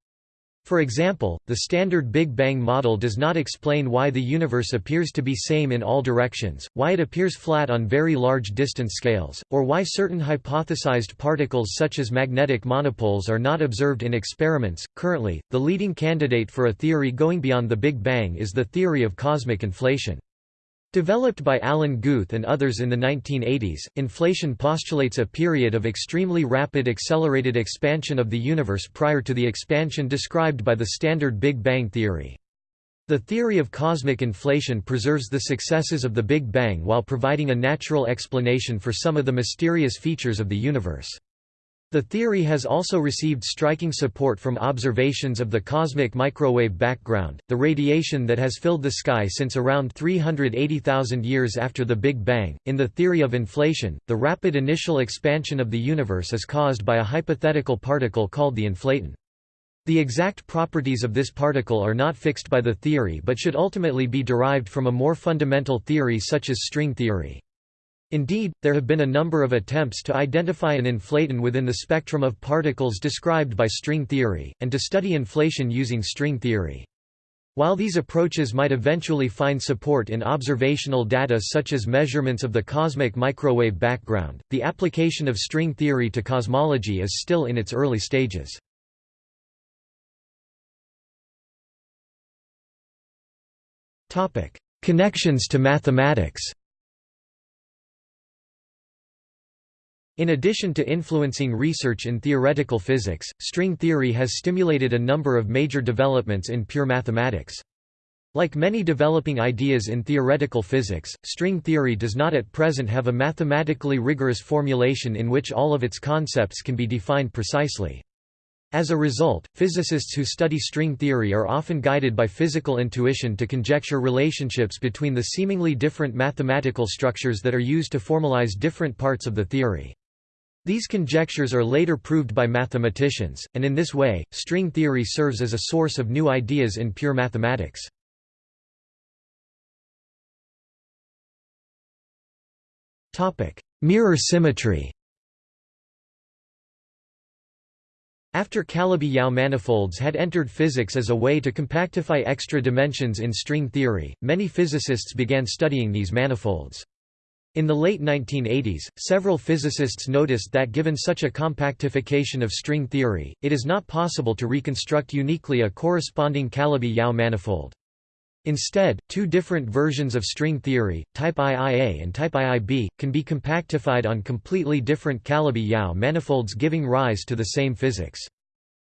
For example, the standard Big Bang model does not explain why the universe appears to be same in all directions, why it appears flat on very large distance scales, or why certain hypothesized particles such as magnetic monopoles are not observed in experiments. Currently, the leading candidate for a theory going beyond the Big Bang is the theory of cosmic inflation. Developed by Alan Guth and others in the 1980s, inflation postulates a period of extremely rapid accelerated expansion of the universe prior to the expansion described by the standard Big Bang theory. The theory of cosmic inflation preserves the successes of the Big Bang while providing a natural explanation for some of the mysterious features of the universe. The theory has also received striking support from observations of the cosmic microwave background, the radiation that has filled the sky since around 380,000 years after the Big Bang. In the theory of inflation, the rapid initial expansion of the universe is caused by a hypothetical particle called the inflaton. The exact properties of this particle are not fixed by the theory but should ultimately be derived from a more fundamental theory such as string theory. Indeed, there have been a number of attempts to identify an inflaton within the spectrum of particles described by string theory, and to study inflation using string theory. While these approaches might eventually find support in observational data such as measurements of the cosmic microwave background, the application of string theory to cosmology is still in its early stages. Connections to mathematics In addition to influencing research in theoretical physics, string theory has stimulated a number of major developments in pure mathematics. Like many developing ideas in theoretical physics, string theory does not at present have a mathematically rigorous formulation in which all of its concepts can be defined precisely. As a result, physicists who study string theory are often guided by physical intuition to conjecture relationships between the seemingly different mathematical structures that are used to formalize different parts of the theory. These conjectures are later proved by mathematicians, and in this way, string theory serves as a source of new ideas in pure mathematics. Mirror symmetry After Calabi-Yau manifolds had entered physics as a way to compactify extra dimensions in string theory, many physicists began studying these manifolds. In the late 1980s, several physicists noticed that given such a compactification of string theory, it is not possible to reconstruct uniquely a corresponding Calabi-Yau manifold. Instead, two different versions of string theory, type IIA and type IIB, can be compactified on completely different Calabi-Yau manifolds giving rise to the same physics.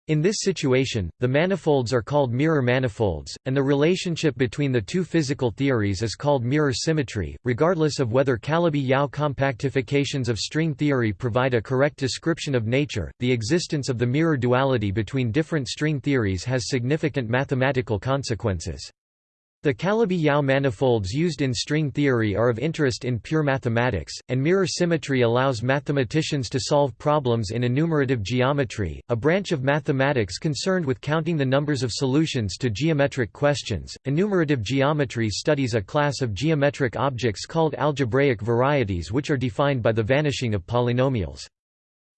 In this situation, the manifolds are called mirror manifolds, and the relationship between the two physical theories is called mirror symmetry. Regardless of whether Calabi-Yau compactifications of string theory provide a correct description of nature, the existence of the mirror duality between different string theories has significant mathematical consequences. The Calabi-Yau manifolds used in string theory are of interest in pure mathematics, and mirror symmetry allows mathematicians to solve problems in enumerative geometry, a branch of mathematics concerned with counting the numbers of solutions to geometric questions. Enumerative geometry studies a class of geometric objects called algebraic varieties which are defined by the vanishing of polynomials.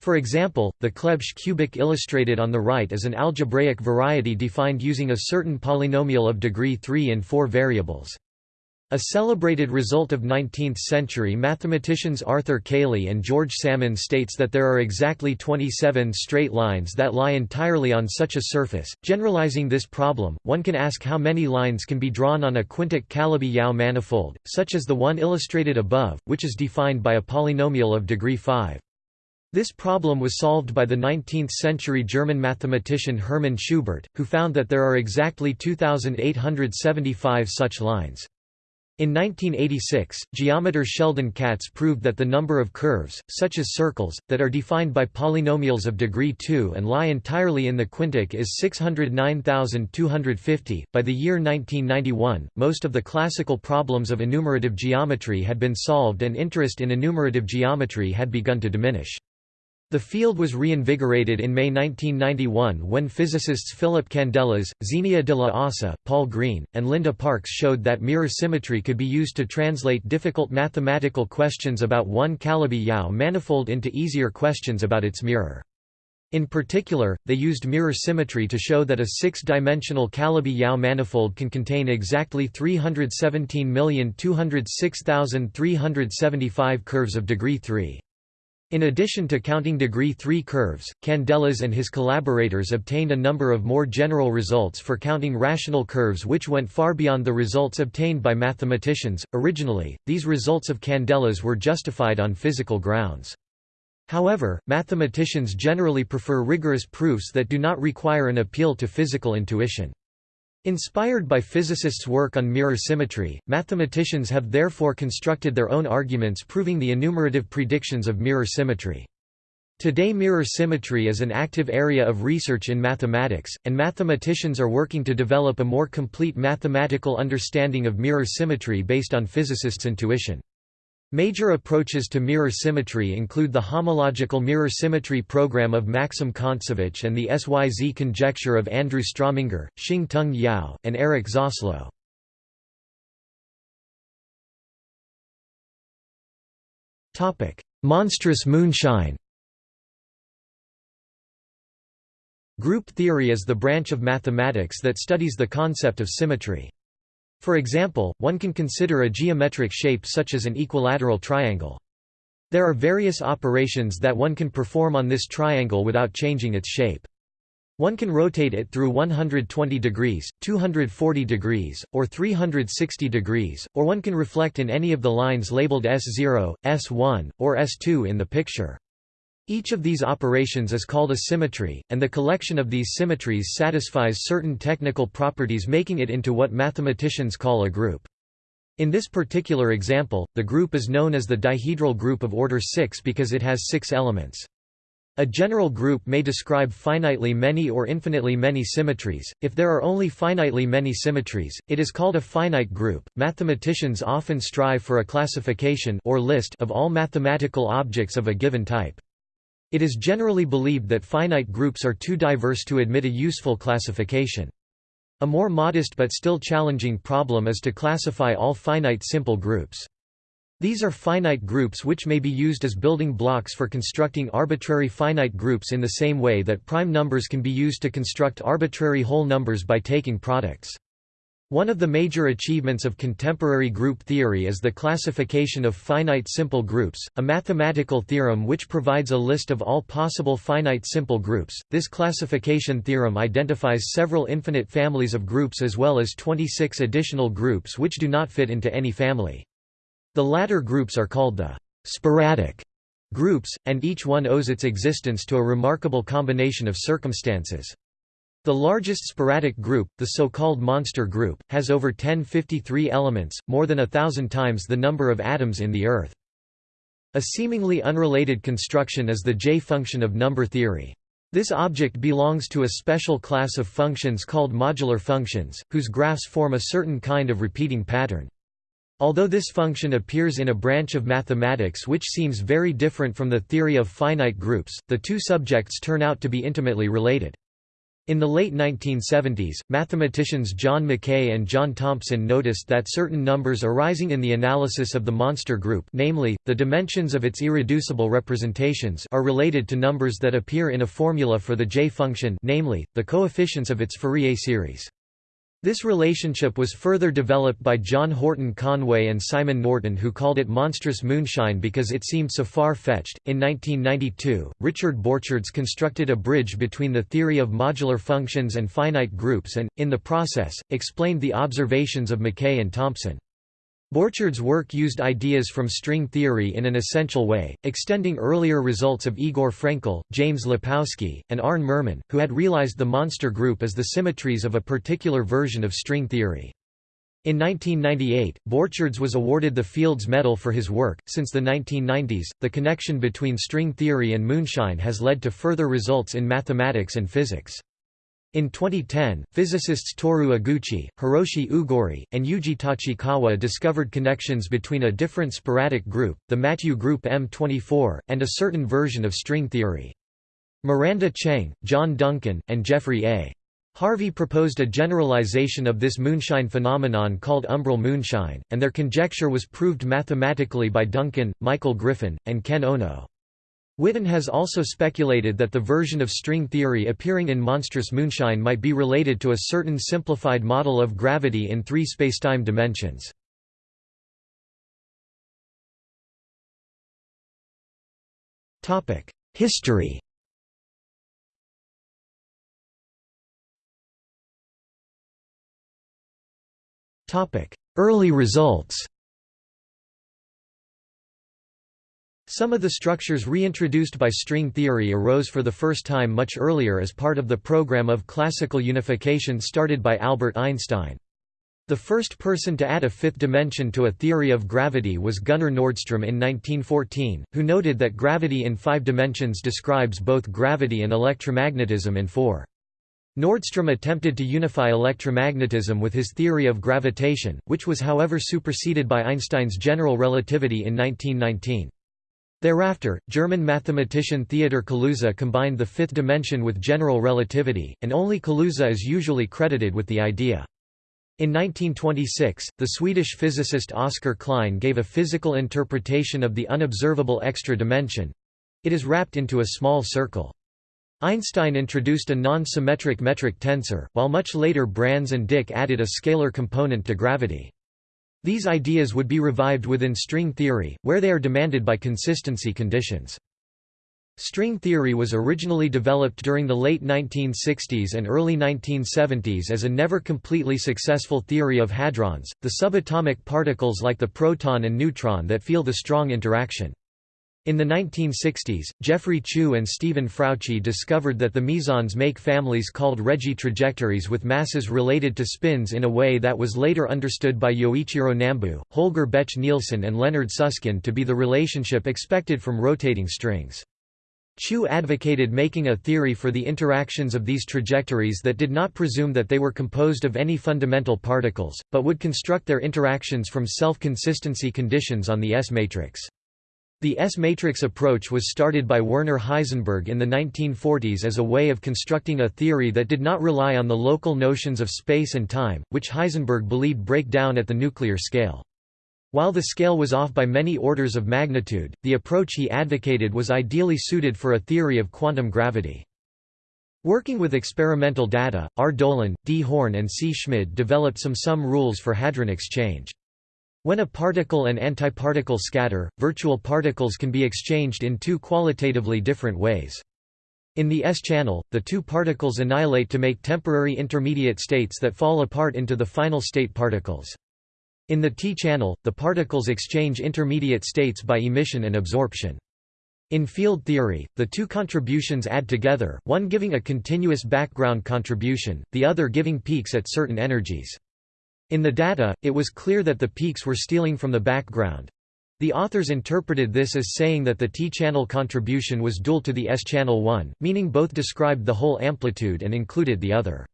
For example, the Clebsch cubic illustrated on the right is an algebraic variety defined using a certain polynomial of degree 3 and 4 variables. A celebrated result of 19th-century mathematicians Arthur Cayley and George Salmon states that there are exactly 27 straight lines that lie entirely on such a surface. Generalizing this problem, one can ask how many lines can be drawn on a quintic Calabi-Yau manifold, such as the one illustrated above, which is defined by a polynomial of degree 5. This problem was solved by the 19th-century German mathematician Hermann Schubert, who found that there are exactly 2,875 such lines. In 1986, geometer Sheldon Katz proved that the number of curves, such as circles, that are defined by polynomials of degree 2 and lie entirely in the quintic is 609,250. By the year 1991, most of the classical problems of enumerative geometry had been solved and interest in enumerative geometry had begun to diminish. The field was reinvigorated in May 1991 when physicists Philip Candelas, Xenia de la Ossa, Paul Green, and Linda Parkes showed that mirror symmetry could be used to translate difficult mathematical questions about one Calabi-Yau manifold into easier questions about its mirror. In particular, they used mirror symmetry to show that a six-dimensional Calabi-Yau manifold can contain exactly 317,206,375 curves of degree 3. In addition to counting degree 3 curves, Candelas and his collaborators obtained a number of more general results for counting rational curves which went far beyond the results obtained by mathematicians. Originally, these results of Candelas were justified on physical grounds. However, mathematicians generally prefer rigorous proofs that do not require an appeal to physical intuition. Inspired by physicists' work on mirror symmetry, mathematicians have therefore constructed their own arguments proving the enumerative predictions of mirror symmetry. Today mirror symmetry is an active area of research in mathematics, and mathematicians are working to develop a more complete mathematical understanding of mirror symmetry based on physicists' intuition. Major approaches to mirror symmetry include the homological mirror symmetry program of Maxim Kontsevich and the SYZ conjecture of Andrew Strominger, Shing-Tung Yau, and Eric Zaslow. Monstrous moonshine Group theory is the branch of mathematics that studies the concept of symmetry. For example, one can consider a geometric shape such as an equilateral triangle. There are various operations that one can perform on this triangle without changing its shape. One can rotate it through 120 degrees, 240 degrees, or 360 degrees, or one can reflect in any of the lines labeled S0, S1, or S2 in the picture. Each of these operations is called a symmetry, and the collection of these symmetries satisfies certain technical properties making it into what mathematicians call a group. In this particular example, the group is known as the dihedral group of order 6 because it has six elements. A general group may describe finitely many or infinitely many symmetries. If there are only finitely many symmetries, it is called a finite group. Mathematicians often strive for a classification or list of all mathematical objects of a given type. It is generally believed that finite groups are too diverse to admit a useful classification. A more modest but still challenging problem is to classify all finite simple groups. These are finite groups which may be used as building blocks for constructing arbitrary finite groups in the same way that prime numbers can be used to construct arbitrary whole numbers by taking products. One of the major achievements of contemporary group theory is the classification of finite simple groups, a mathematical theorem which provides a list of all possible finite simple groups. This classification theorem identifies several infinite families of groups as well as 26 additional groups which do not fit into any family. The latter groups are called the sporadic groups, and each one owes its existence to a remarkable combination of circumstances. The largest sporadic group, the so-called monster group, has over 1053 elements, more than a thousand times the number of atoms in the Earth. A seemingly unrelated construction is the J-function of number theory. This object belongs to a special class of functions called modular functions, whose graphs form a certain kind of repeating pattern. Although this function appears in a branch of mathematics which seems very different from the theory of finite groups, the two subjects turn out to be intimately related. In the late 1970s, mathematicians John McKay and John Thompson noticed that certain numbers arising in the analysis of the monster group namely, the dimensions of its irreducible representations are related to numbers that appear in a formula for the J-function namely, the coefficients of its Fourier series. This relationship was further developed by John Horton Conway and Simon Norton, who called it monstrous moonshine because it seemed so far fetched. In 1992, Richard Borcherds constructed a bridge between the theory of modular functions and finite groups and, in the process, explained the observations of McKay and Thompson. Borcherds' work used ideas from string theory in an essential way, extending earlier results of Igor Frenkel, James Lepowsky, and Arne Meurman, who had realized the monster group as the symmetries of a particular version of string theory. In 1998, Borcherds was awarded the Fields Medal for his work. Since the 1990s, the connection between string theory and moonshine has led to further results in mathematics and physics. In 2010, physicists Tohru Eguchi, Hirosi Ooguri, and Yuji Tachikawa discovered connections between a different sporadic group, the Mathieu group M24, and a certain version of string theory. Miranda Cheng, John Duncan, and Jeffrey A. Harvey proposed a generalization of this moonshine phenomenon called umbral moonshine, and their conjecture was proved mathematically by Duncan, Michael Griffin, and Ken Ono. Witten has also speculated that the version of string theory appearing in monstrous moonshine might be related to a certain simplified model of gravity in three spacetime dimensions. History Early results Some of the structures reintroduced by string theory arose for the first time much earlier as part of the program of classical unification started by Albert Einstein. The first person to add a fifth dimension to a theory of gravity was Gunnar Nordström in 1914, who noted that gravity in five dimensions describes both gravity and electromagnetism in four. Nordström attempted to unify electromagnetism with his theory of gravitation, which was however superseded by Einstein's general relativity in 1919. Thereafter, German mathematician Theodor Kaluza combined the fifth dimension with general relativity, and only Kaluza is usually credited with the idea. In 1926, the Swedish physicist Oscar Klein gave a physical interpretation of the unobservable extra dimension. It is wrapped into a small circle. Einstein introduced a non-symmetric metric tensor, while much later Brans and Dicke added a scalar component to gravity. These ideas would be revived within string theory, where they are demanded by consistency conditions. String theory was originally developed during the late 1960s and early 1970s as a never completely successful theory of hadrons, the subatomic particles like the proton and neutron that feel the strong interaction. In the 1960s, Geoffrey Chew and Stephen Frautschi discovered that the mesons make families called Regge trajectories with masses related to spins in a way that was later understood by Yoichiro Nambu, Holger Bech Nielsen and Leonard Susskind to be the relationship expected from rotating strings. Chew advocated making a theory for the interactions of these trajectories that did not presume that they were composed of any fundamental particles, but would construct their interactions from self-consistency conditions on the S-matrix. The S-matrix approach was started by Werner Heisenberg in the 1940s as a way of constructing a theory that did not rely on the local notions of space and time, which Heisenberg believed break down at the nuclear scale. While the scale was off by many orders of magnitude, the approach he advocated was ideally suited for a theory of quantum gravity. Working with experimental data, R. Dolan, D. Horn and C. Schmid developed some sum rules for hadron exchange. When a particle and antiparticle scatter, virtual particles can be exchanged in two qualitatively different ways. In the S-channel, the two particles annihilate to make temporary intermediate states that fall apart into the final state particles. In the T-channel, the particles exchange intermediate states by emission and absorption. In field theory, the two contributions add together, one giving a continuous background contribution, the other giving peaks at certain energies. In the data, it was clear that the peaks were stealing from the background. The authors interpreted this as saying that the T-channel contribution was dual to the S-channel one, meaning both described the whole amplitude and included the other.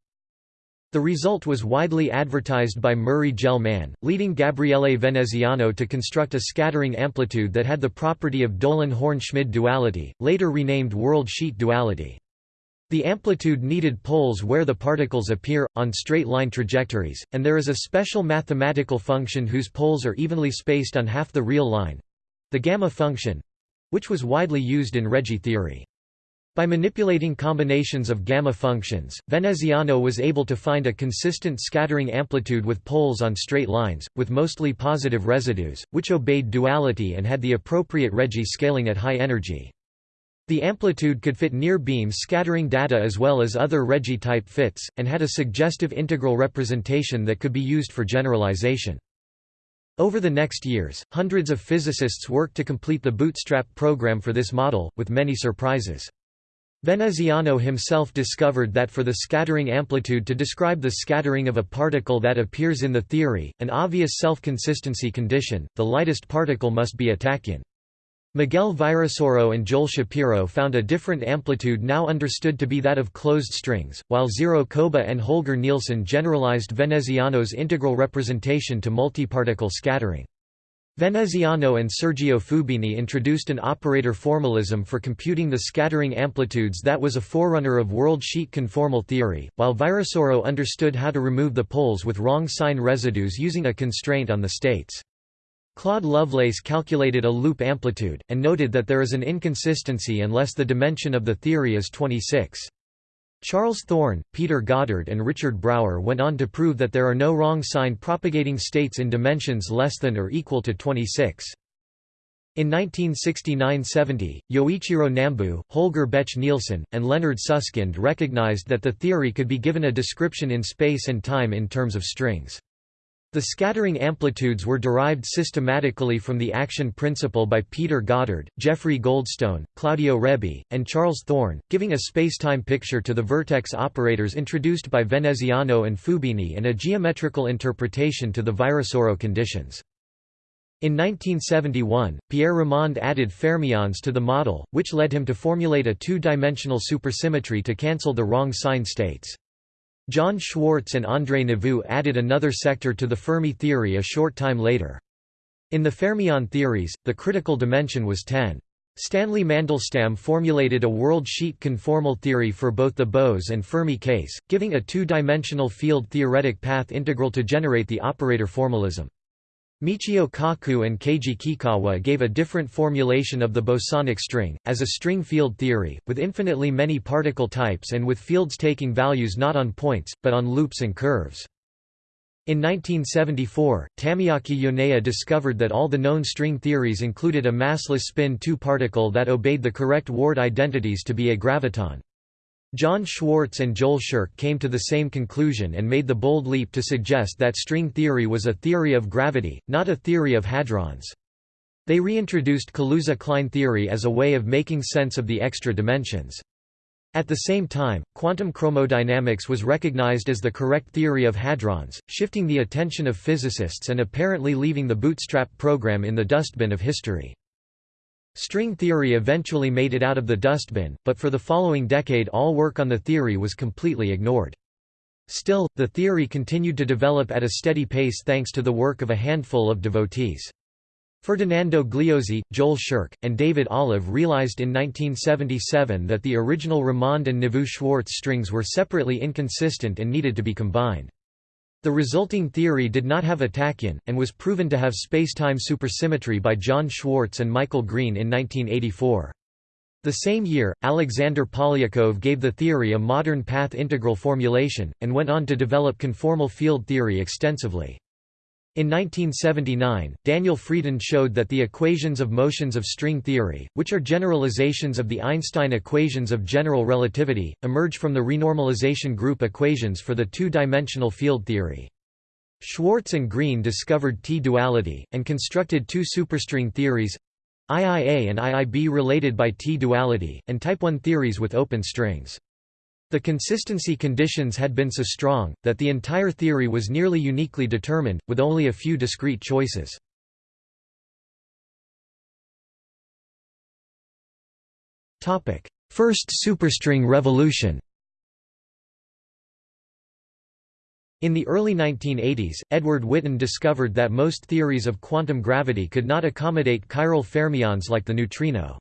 The result was widely advertised by Murray Gell-Mann, leading Gabriele Veneziano to construct a scattering amplitude that had the property of Dolan-Horn-Schmid duality, later renamed world-sheet duality. The amplitude needed poles where the particles appear, on straight-line trajectories, and there is a special mathematical function whose poles are evenly spaced on half the real line—the gamma function—which was widely used in Regge theory. By manipulating combinations of gamma functions, Veneziano was able to find a consistent scattering amplitude with poles on straight lines, with mostly positive residues, which obeyed duality and had the appropriate Regge scaling at high energy. The amplitude could fit near beams scattering data as well as other Regge-type fits, and had a suggestive integral representation that could be used for generalization. Over the next years, hundreds of physicists worked to complete the bootstrap program for this model, with many surprises. Veneziano himself discovered that for the scattering amplitude to describe the scattering of a particle that appears in the theory, an obvious self-consistency condition, the lightest particle must be a tachyon. Miguel Virasoro and Joel Shapiro found a different amplitude now understood to be that of closed strings, while Ziro Koba and Holger Nielsen generalized Veneziano's integral representation to multiparticle scattering. Veneziano and Sergio Fubini introduced an operator formalism for computing the scattering amplitudes that was a forerunner of world sheet conformal theory, while Virasoro understood how to remove the poles with wrong sign residues using a constraint on the states. Claude Lovelace calculated a loop amplitude, and noted that there is an inconsistency unless the dimension of the theory is 26. Charles Thorn, Peter Goddard and Richard Brower went on to prove that there are no wrong sign propagating states in dimensions less than or equal to 26. In 1969–70, Yoichiro Nambu, Holger Bech Nielsen, and Leonard Susskind recognized that the theory could be given a description in space and time in terms of strings. The scattering amplitudes were derived systematically from the action principle by Peter Goddard, Jeffrey Goldstone, Claudio Rebbi, and Charles Thorn, giving a spacetime picture to the vertex operators introduced by Veneziano and Fubini and a geometrical interpretation to the Virasoro conditions. In 1971, Pierre Ramond added fermions to the model, which led him to formulate a two-dimensional supersymmetry to cancel the wrong sign states. John Schwarz and André Neveu added another sector to the Fermi theory a short time later. In the fermion theories, the critical dimension was 10. Stanley Mandelstam formulated a world sheet conformal theory for both the Bose and Fermi case, giving a two-dimensional field theoretic path integral to generate the operator formalism. Michio Kaku and Keiji Kikkawa gave a different formulation of the bosonic string, as a string field theory, with infinitely many particle types and with fields taking values not on points, but on loops and curves. In 1974, Tamiaki Yoneya discovered that all the known string theories included a massless spin 2 particle that obeyed the correct Ward identities to be a graviton. John Schwarz and Joel Scherk came to the same conclusion and made the bold leap to suggest that string theory was a theory of gravity, not a theory of hadrons. They reintroduced Kaluza-Klein theory as a way of making sense of the extra dimensions. At the same time, quantum chromodynamics was recognized as the correct theory of hadrons, shifting the attention of physicists and apparently leaving the bootstrap program in the dustbin of history. String theory eventually made it out of the dustbin, but for the following decade all work on the theory was completely ignored. Still, the theory continued to develop at a steady pace thanks to the work of a handful of devotees. Ferdinando Gliozzi, Joel Scherk, and David Olive realized in 1977 that the original Ramond and Neveu-Schwarz strings were separately inconsistent and needed to be combined. The resulting theory did not have a tachyon, and was proven to have spacetime supersymmetry by John Schwarz and Michael Green in 1984. The same year, Alexander Polyakov gave the theory a modern path integral formulation, and went on to develop conformal field theory extensively. In 1979, Daniel Friedan showed that the equations of motions of string theory, which are generalizations of the Einstein equations of general relativity, emerge from the renormalization group equations for the two-dimensional field theory. Schwarz and Green discovered T-duality, and constructed two superstring theories IIA and IIB related by T-duality, and type I theories with open strings. The consistency conditions had been so strong, that the entire theory was nearly uniquely determined, with only a few discrete choices. First superstring revolution In the early 1980s, Edward Witten discovered that most theories of quantum gravity could not accommodate chiral fermions like the neutrino.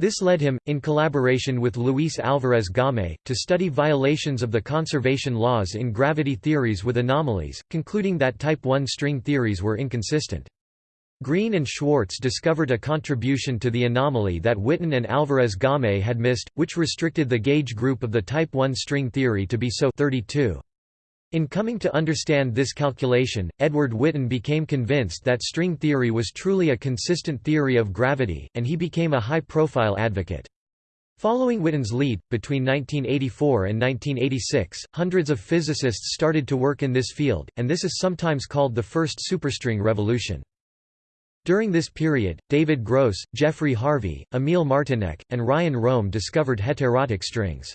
This led him, in collaboration with Luis Álvarez Gaumé, to study violations of the conservation laws in gravity theories with anomalies, concluding that type I string theories were inconsistent. Green and Schwarz discovered a contribution to the anomaly that Witten and Álvarez Gaumé had missed, which restricted the gauge group of the type I string theory to be so 32. In coming to understand this calculation, Edward Witten became convinced that string theory was truly a consistent theory of gravity, and he became a high-profile advocate. Following Witten's lead, between 1984 and 1986, hundreds of physicists started to work in this field, and this is sometimes called the first superstring revolution. During this period, David Gross, Jeffrey Harvey, Emil Martinec, and Ryan Rohm discovered heterotic strings.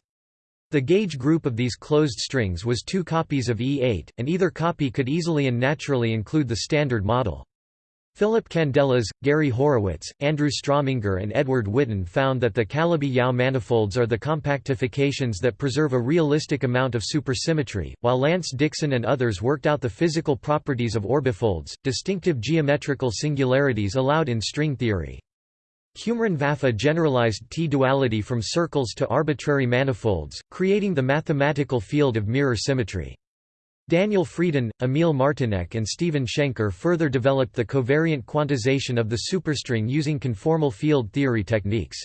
The gauge group of these closed strings was two copies of E8, and either copy could easily and naturally include the standard model. Philip Candelas, Gary Horowitz, Andrew Strominger and Edward Witten found that the Calabi-Yau manifolds are the compactifications that preserve a realistic amount of supersymmetry, while Lance Dixon and others worked out the physical properties of orbifolds, distinctive geometrical singularities allowed in string theory. Cumrun Vafa generalized T-duality from circles to arbitrary manifolds, creating the mathematical field of mirror symmetry. Daniel Friedan, Emil Martinec and Stephen Shenker further developed the covariant quantization of the superstring using conformal field theory techniques.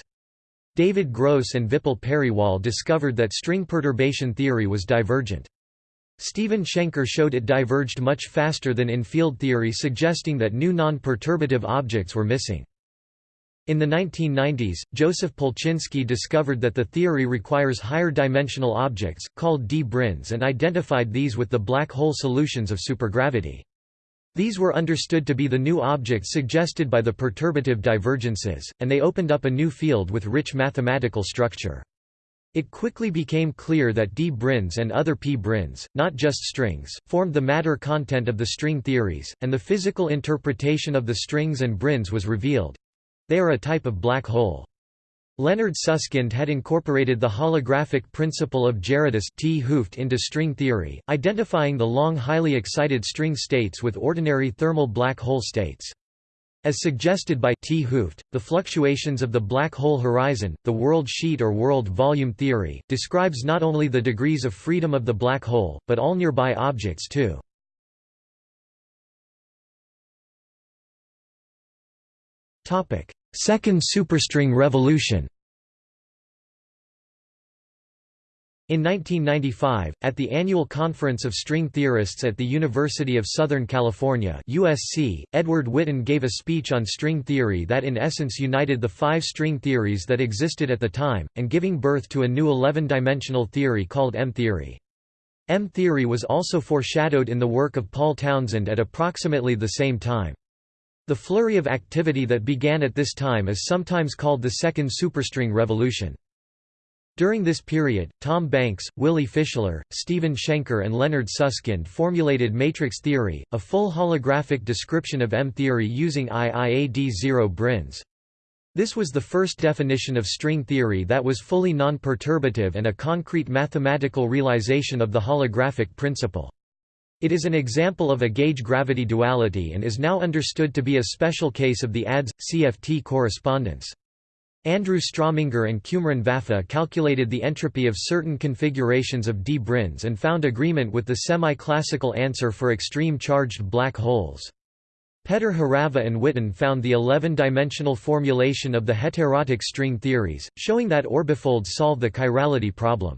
David Gross and Vipul Periwal discovered that string perturbation theory was divergent. Stephen Shenker showed it diverged much faster than in field theory suggesting that new non-perturbative objects were missing. In the 1990s, Joseph Polchinski discovered that the theory requires higher dimensional objects, called d-branes and identified these with the black hole solutions of supergravity. These were understood to be the new objects suggested by the perturbative divergences, and they opened up a new field with rich mathematical structure. It quickly became clear that d-branes and other p-branes, not just strings, formed the matter content of the string theories, and the physical interpretation of the strings and branes was revealed. They are a type of black hole. Leonard Susskind had incorporated the holographic principle of Gerardus 't Hooft into string theory, identifying the long highly excited string states with ordinary thermal black hole states. As suggested by T. Hooft, the fluctuations of the black hole horizon, the world sheet or world volume theory, describes not only the degrees of freedom of the black hole, but all nearby objects too. Second superstring revolution In 1995, at the annual Conference of String Theorists at the University of Southern California USC, Edward Witten gave a speech on string theory that in essence united the five string theories that existed at the time, and giving birth to a new 11-dimensional theory called M-theory. M-theory was also foreshadowed in the work of Paul Townsend at approximately the same time. The flurry of activity that began at this time is sometimes called the Second Superstring Revolution. During this period, Tom Banks, Willy Fischler, Stephen Shenker and Leonard Susskind formulated matrix theory, a full holographic description of M-theory using IIA D0 branes. This was the first definition of string theory that was fully non-perturbative and a concrete mathematical realization of the holographic principle. It is an example of a gauge-gravity duality and is now understood to be a special case of the ADS-CFT correspondence. Andrew Strominger and Cumrun Vafa calculated the entropy of certain configurations of d-branes and found agreement with the semi-classical answer for extreme charged black holes. Petr Hořava and Witten found the 11-dimensional formulation of the heterotic string theories, showing that orbifolds solve the chirality problem.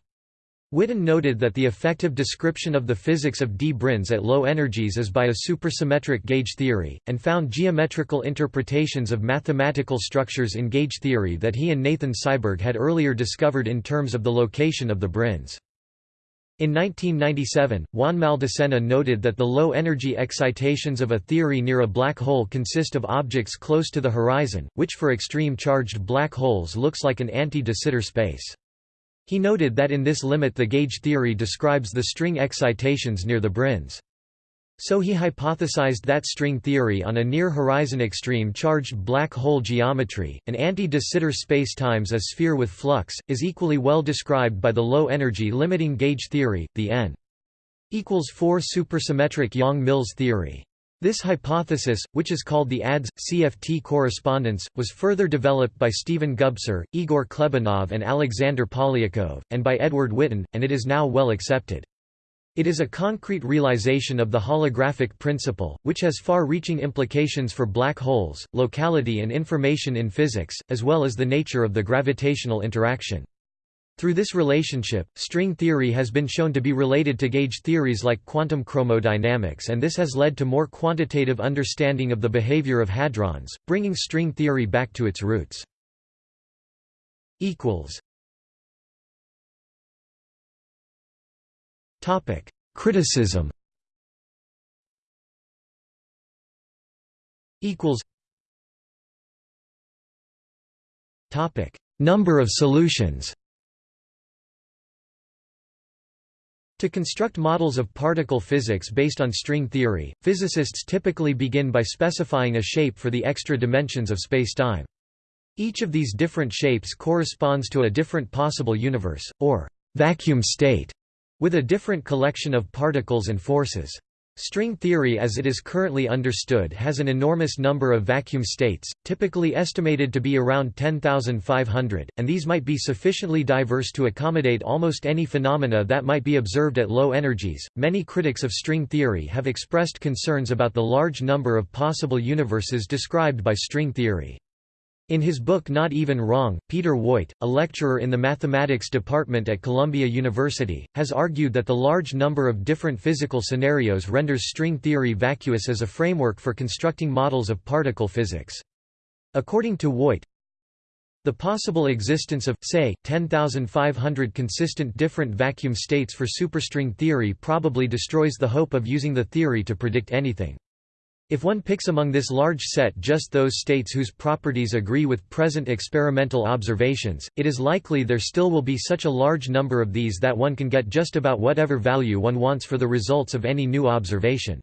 Witten noted that the effective description of the physics of d-branes at low energies is by a supersymmetric gauge theory, and found geometrical interpretations of mathematical structures in gauge theory that he and Nathan Seiberg had earlier discovered in terms of the location of the branes. In 1997, Juan Maldacena noted that the low-energy excitations of a theory near a black hole consist of objects close to the horizon, which for extreme charged black holes looks like an anti-de Sitter space. He noted that in this limit the gauge theory describes the string excitations near the branes. So he hypothesized that string theory on a near-horizon extreme charged black hole geometry, an anti-de Sitter space-times a sphere with flux, is equally well described by the low-energy limiting gauge theory, the n equals 4 supersymmetric Yang-Mills theory. This hypothesis, which is called the ADS-CFT correspondence, was further developed by Stephen Gubser, Igor Klebanov and Alexander Polyakov, and by Edward Witten, and it is now well accepted. It is a concrete realization of the holographic principle, which has far-reaching implications for black holes, locality and information in physics, as well as the nature of the gravitational interaction. Through this relationship, string theory has been shown to be related to gauge theories like quantum chromodynamics and this has led to more quantitative understanding of the behavior of hadrons, bringing string theory back to its roots. Criticism. Number of solutions To construct models of particle physics based on string theory, physicists typically begin by specifying a shape for the extra dimensions of spacetime. Each of these different shapes corresponds to a different possible universe, or vacuum state, with a different collection of particles and forces. String theory as it is currently understood has an enormous number of vacuum states, typically estimated to be around 10,500, and these might be sufficiently diverse to accommodate almost any phenomena that might be observed at low energies. Many critics of string theory have expressed concerns about the large number of possible universes described by string theory. In his book Not Even Wrong, Peter Woit, a lecturer in the mathematics department at Columbia University, has argued that the large number of different physical scenarios renders string theory vacuous as a framework for constructing models of particle physics. According to Woit, the possible existence of, say, 10,500 consistent different vacuum states for superstring theory probably destroys the hope of using the theory to predict anything. If one picks among this large set just those states whose properties agree with present experimental observations, it is likely there still will be such a large number of these that one can get just about whatever value one wants for the results of any new observation.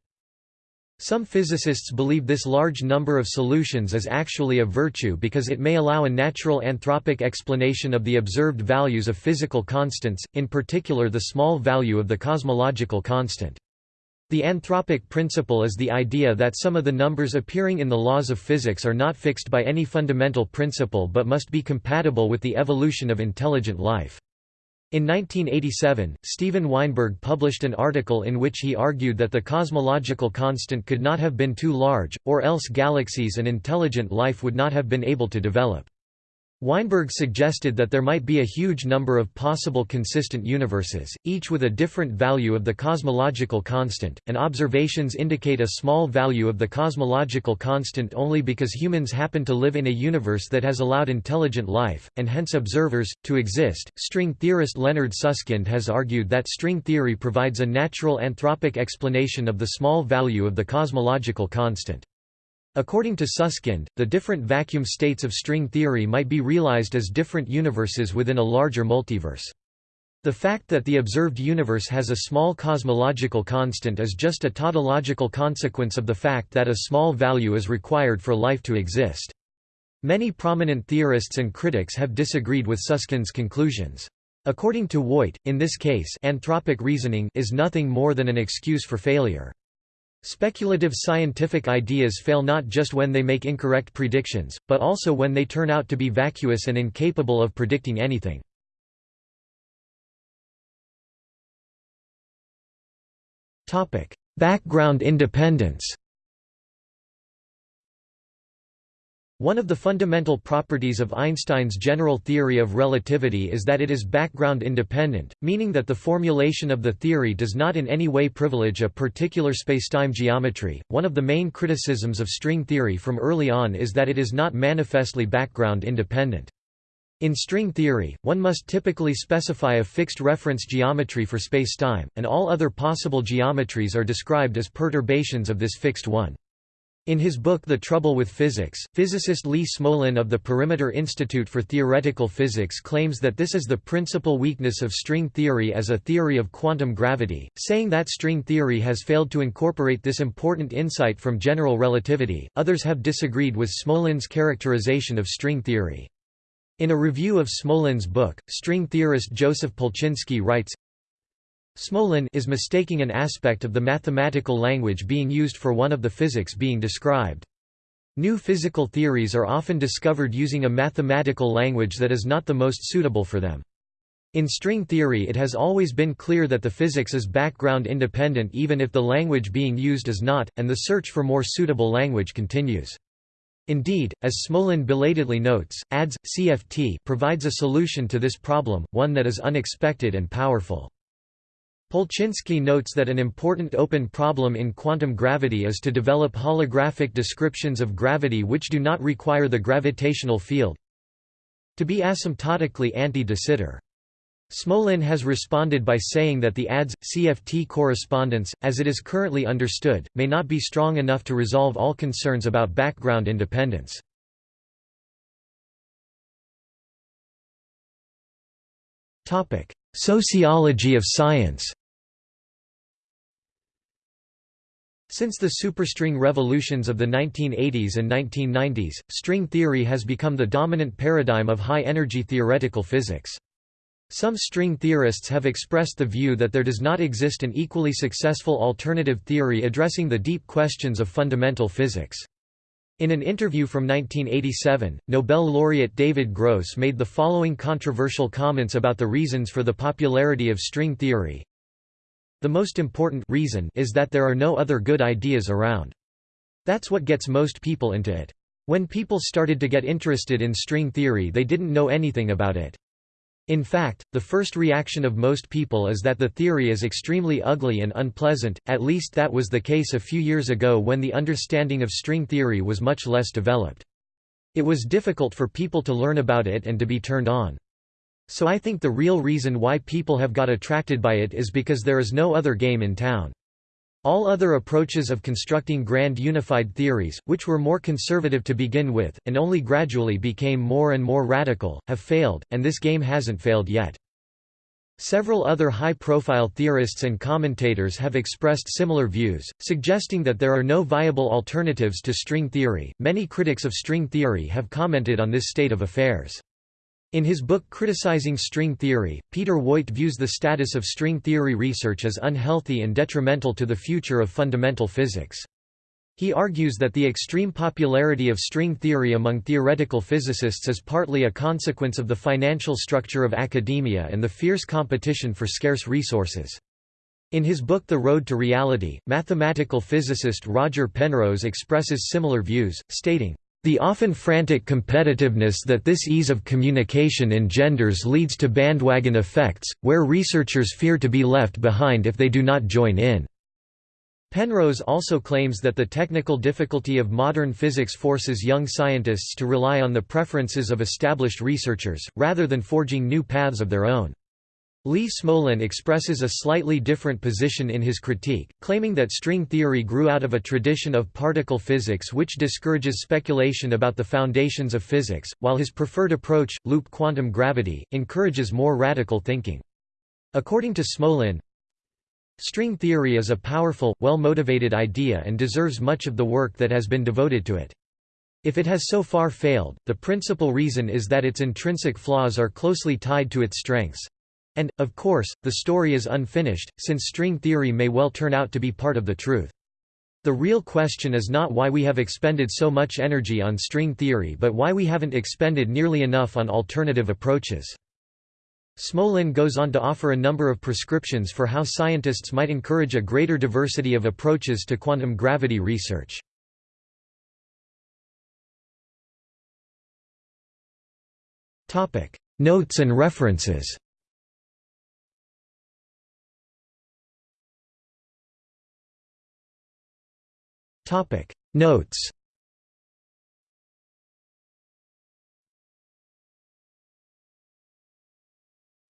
Some physicists believe this large number of solutions is actually a virtue because it may allow a natural anthropic explanation of the observed values of physical constants, in particular the small value of the cosmological constant. The anthropic principle is the idea that some of the numbers appearing in the laws of physics are not fixed by any fundamental principle but must be compatible with the evolution of intelligent life. In 1987, Steven Weinberg published an article in which he argued that the cosmological constant could not have been too large, or else galaxies and intelligent life would not have been able to develop. Weinberg suggested that there might be a huge number of possible consistent universes, each with a different value of the cosmological constant, and observations indicate a small value of the cosmological constant only because humans happen to live in a universe that has allowed intelligent life, and hence observers, to exist. String theorist Leonard Susskind has argued that string theory provides a natural anthropic explanation of the small value of the cosmological constant. According to Susskind, the different vacuum states of string theory might be realized as different universes within a larger multiverse. The fact that the observed universe has a small cosmological constant is just a tautological consequence of the fact that a small value is required for life to exist. Many prominent theorists and critics have disagreed with Susskind's conclusions. According to Woit, in this case anthropic reasoning is nothing more than an excuse for failure. Speculative scientific ideas fail not just when they make incorrect predictions, but also when they turn out to be vacuous and incapable of predicting anything. Background independence One of the fundamental properties of Einstein's general theory of relativity is that it is background independent, meaning that the formulation of the theory does not in any way privilege a particular spacetime geometry. One of the main criticisms of string theory from early on is that it is not manifestly background independent. In string theory, one must typically specify a fixed reference geometry for spacetime, and all other possible geometries are described as perturbations of this fixed one. In his book The Trouble with Physics, physicist Lee Smolin of the Perimeter Institute for Theoretical Physics claims that this is the principal weakness of string theory as a theory of quantum gravity, saying that string theory has failed to incorporate this important insight from general relativity. Others have disagreed with Smolin's characterization of string theory. In a review of Smolin's book, string theorist Joseph Polchinski writes, Smolin is mistaking an aspect of the mathematical language being used for one of the physics being described. New physical theories are often discovered using a mathematical language that is not the most suitable for them. In string theory it has always been clear that the physics is background independent even if the language being used is not, and the search for more suitable language continues. Indeed, as Smolin belatedly notes, ADS, CFT provides a solution to this problem, one that is unexpected and powerful. Polchinski notes that an important open problem in quantum gravity is to develop holographic descriptions of gravity which do not require the gravitational field to be asymptotically anti-de Sitter. Smolin has responded by saying that the ADS-CFT correspondence, as it is currently understood, may not be strong enough to resolve all concerns about background independence. Sociology of science Since the superstring revolutions of the 1980s and 1990s, string theory has become the dominant paradigm of high-energy theoretical physics. Some string theorists have expressed the view that there does not exist an equally successful alternative theory addressing the deep questions of fundamental physics. In an interview from 1987, Nobel laureate David Gross made the following controversial comments about the reasons for the popularity of string theory. The most important reason is that there are no other good ideas around. That's what gets most people into it. When people started to get interested in string theory they didn't know anything about it. In fact, the first reaction of most people is that the theory is extremely ugly and unpleasant, at least that was the case a few years ago when the understanding of string theory was much less developed. It was difficult for people to learn about it and to be turned on. So I think the real reason why people have got attracted by it is because there is no other game in town. All other approaches of constructing grand unified theories, which were more conservative to begin with, and only gradually became more and more radical, have failed, and this game hasn't failed yet. Several other high-profile theorists and commentators have expressed similar views, suggesting that there are no viable alternatives to string theory. Many critics of string theory have commented on this state of affairs. In his book Criticizing String Theory, Peter Woit views the status of string theory research as unhealthy and detrimental to the future of fundamental physics. He argues that the extreme popularity of string theory among theoretical physicists is partly a consequence of the financial structure of academia and the fierce competition for scarce resources. In his book The Road to Reality, mathematical physicist Roger Penrose expresses similar views, stating, the often frantic competitiveness that this ease of communication engenders leads to bandwagon effects, where researchers fear to be left behind if they do not join in. Penrose also claims that the technical difficulty of modern physics forces young scientists to rely on the preferences of established researchers, rather than forging new paths of their own. Lee Smolin expresses a slightly different position in his critique, claiming that string theory grew out of a tradition of particle physics which discourages speculation about the foundations of physics, while his preferred approach, loop quantum gravity, encourages more radical thinking. According to Smolin, string theory is a powerful, well-motivated idea and deserves much of the work that has been devoted to it. If it has so far failed, the principal reason is that its intrinsic flaws are closely tied to its strengths. And, of course, the story is unfinished, since string theory may well turn out to be part of the truth. The real question is not why we have expended so much energy on string theory but why we haven't expended nearly enough on alternative approaches. Smolin goes on to offer a number of prescriptions for how scientists might encourage a greater diversity of approaches to quantum gravity research. Notes and references Topic. Notes.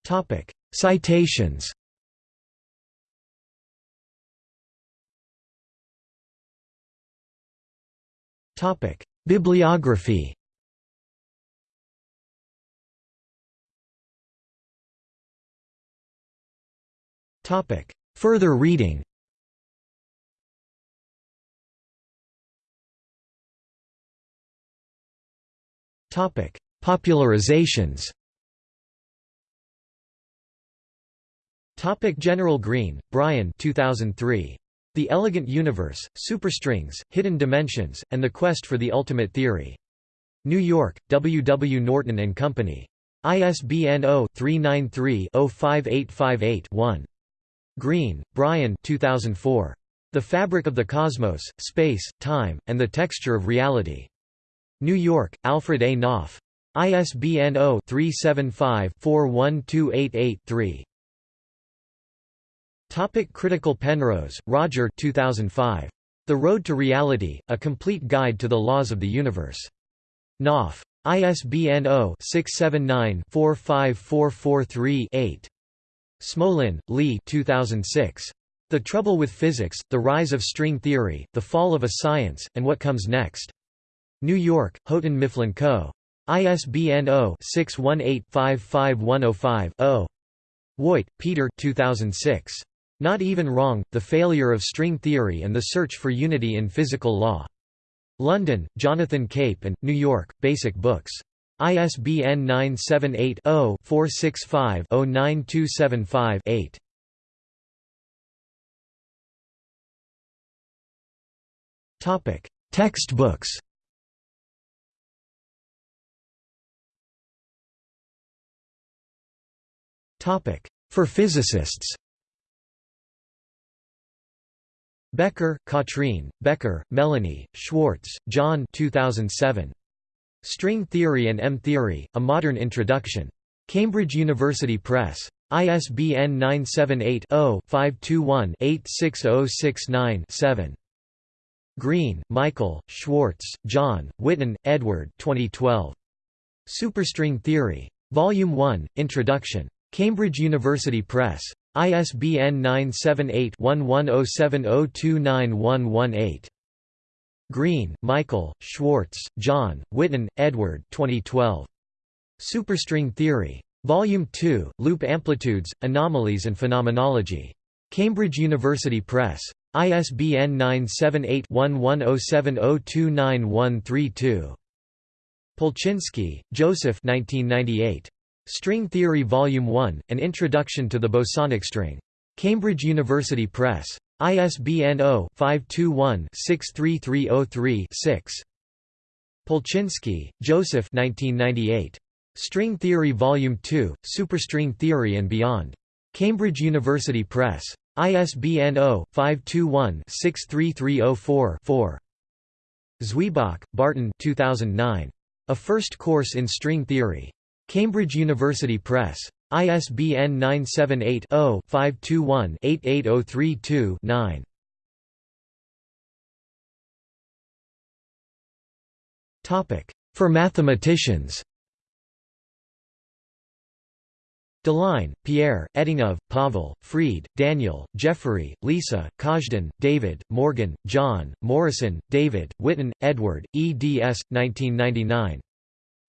Topic. Citations. Topic. Bibliography. Topic. Further reading Topic: Popularizations. Topic General Greene, Brian 2003. The Elegant Universe, Superstrings, Hidden Dimensions, and the Quest for the Ultimate Theory. New York, W. W. Norton and Company. ISBN 0-393-05858-1. Greene, Brian 2004. The Fabric of the Cosmos, Space, Time, and the Texture of Reality. New York, Alfred A. Knopf. ISBN 0-375-41288-3. Topic Critical Penrose, Roger 2005. The Road to Reality, A Complete Guide to the Laws of the Universe. Knopf. ISBN 0-679-45443-8. Smolin, Lee 2006. The Trouble with Physics, The Rise of String Theory, The Fall of a Science, and What Comes Next. New York, Houghton Mifflin Co. ISBN 0-618-55105-0. Woit, Peter 2006. Not Even Wrong, The Failure of String Theory and the Search for Unity in Physical Law. London, Jonathan Cape and, New York, Basic Books. ISBN 978 0 465 09275 8. Textbooks For physicists Becker, Katrin, Becker, Melanie, Schwarz, John 2007. String Theory and M-Theory, A Modern Introduction. Cambridge University Press. ISBN 978 0 521 86069 7. Green, Michael, Schwarz, John, Witten, Edward 2012. Superstring Theory. Volume 1, Introduction. Cambridge University Press. ISBN 978-1107029118. Green, Michael, Schwarz, John, Witten, Edward 2012. Superstring Theory. Volume 2, Loop Amplitudes, Anomalies and Phenomenology. Cambridge University Press. ISBN 978-1107029132. Polchinski, Joseph 1998. String Theory Volume 1, An Introduction to the Bosonic String. Cambridge University Press. ISBN 0-521-63303-6. Polchinski, Joseph 1998. String Theory Volume 2, Superstring Theory and Beyond. Cambridge University Press. ISBN 0-521-63304-4. Zwieback, Barton 2009. A First Course in String Theory. Cambridge University Press. ISBN 978 0 521 88032 9. For mathematicians Deligne, Pierre, Etingof, Pavel, Freed, Daniel, Jeffrey, Lisa, Kazhdan, David, Morgan, John, Morrison, David, Witten, Edward, eds. 1999.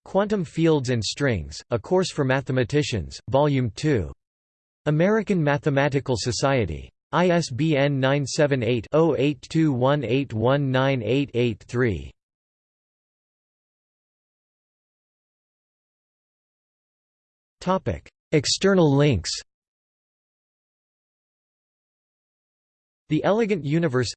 Quantum Fields and Strings, A Course for Mathematicians, Volume 2. American Mathematical Society. ISBN 978 0821819883. External links The Elegant Universe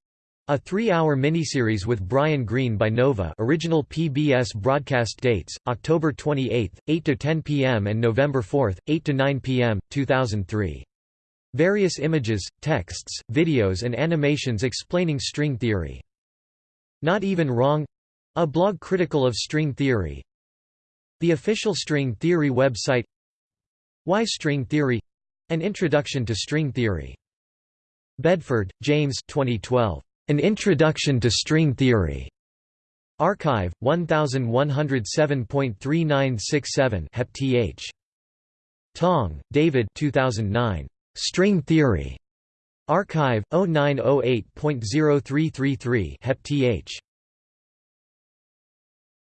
a three-hour miniseries with Brian Greene by Nova original PBS broadcast dates, October 28, 8–10 p.m. and November 4, 8–9 p.m., 2003. Various images, texts, videos and animations explaining string theory. Not Even Wrong — a blog critical of string theory The official string theory website Why String Theory — an introduction to string theory. Bedford, James 2012. An Introduction to String Theory. arXiv 1107.3967 Hep th. Tong, David 2009. String Theory. arXiv 0908.0333 Hep th.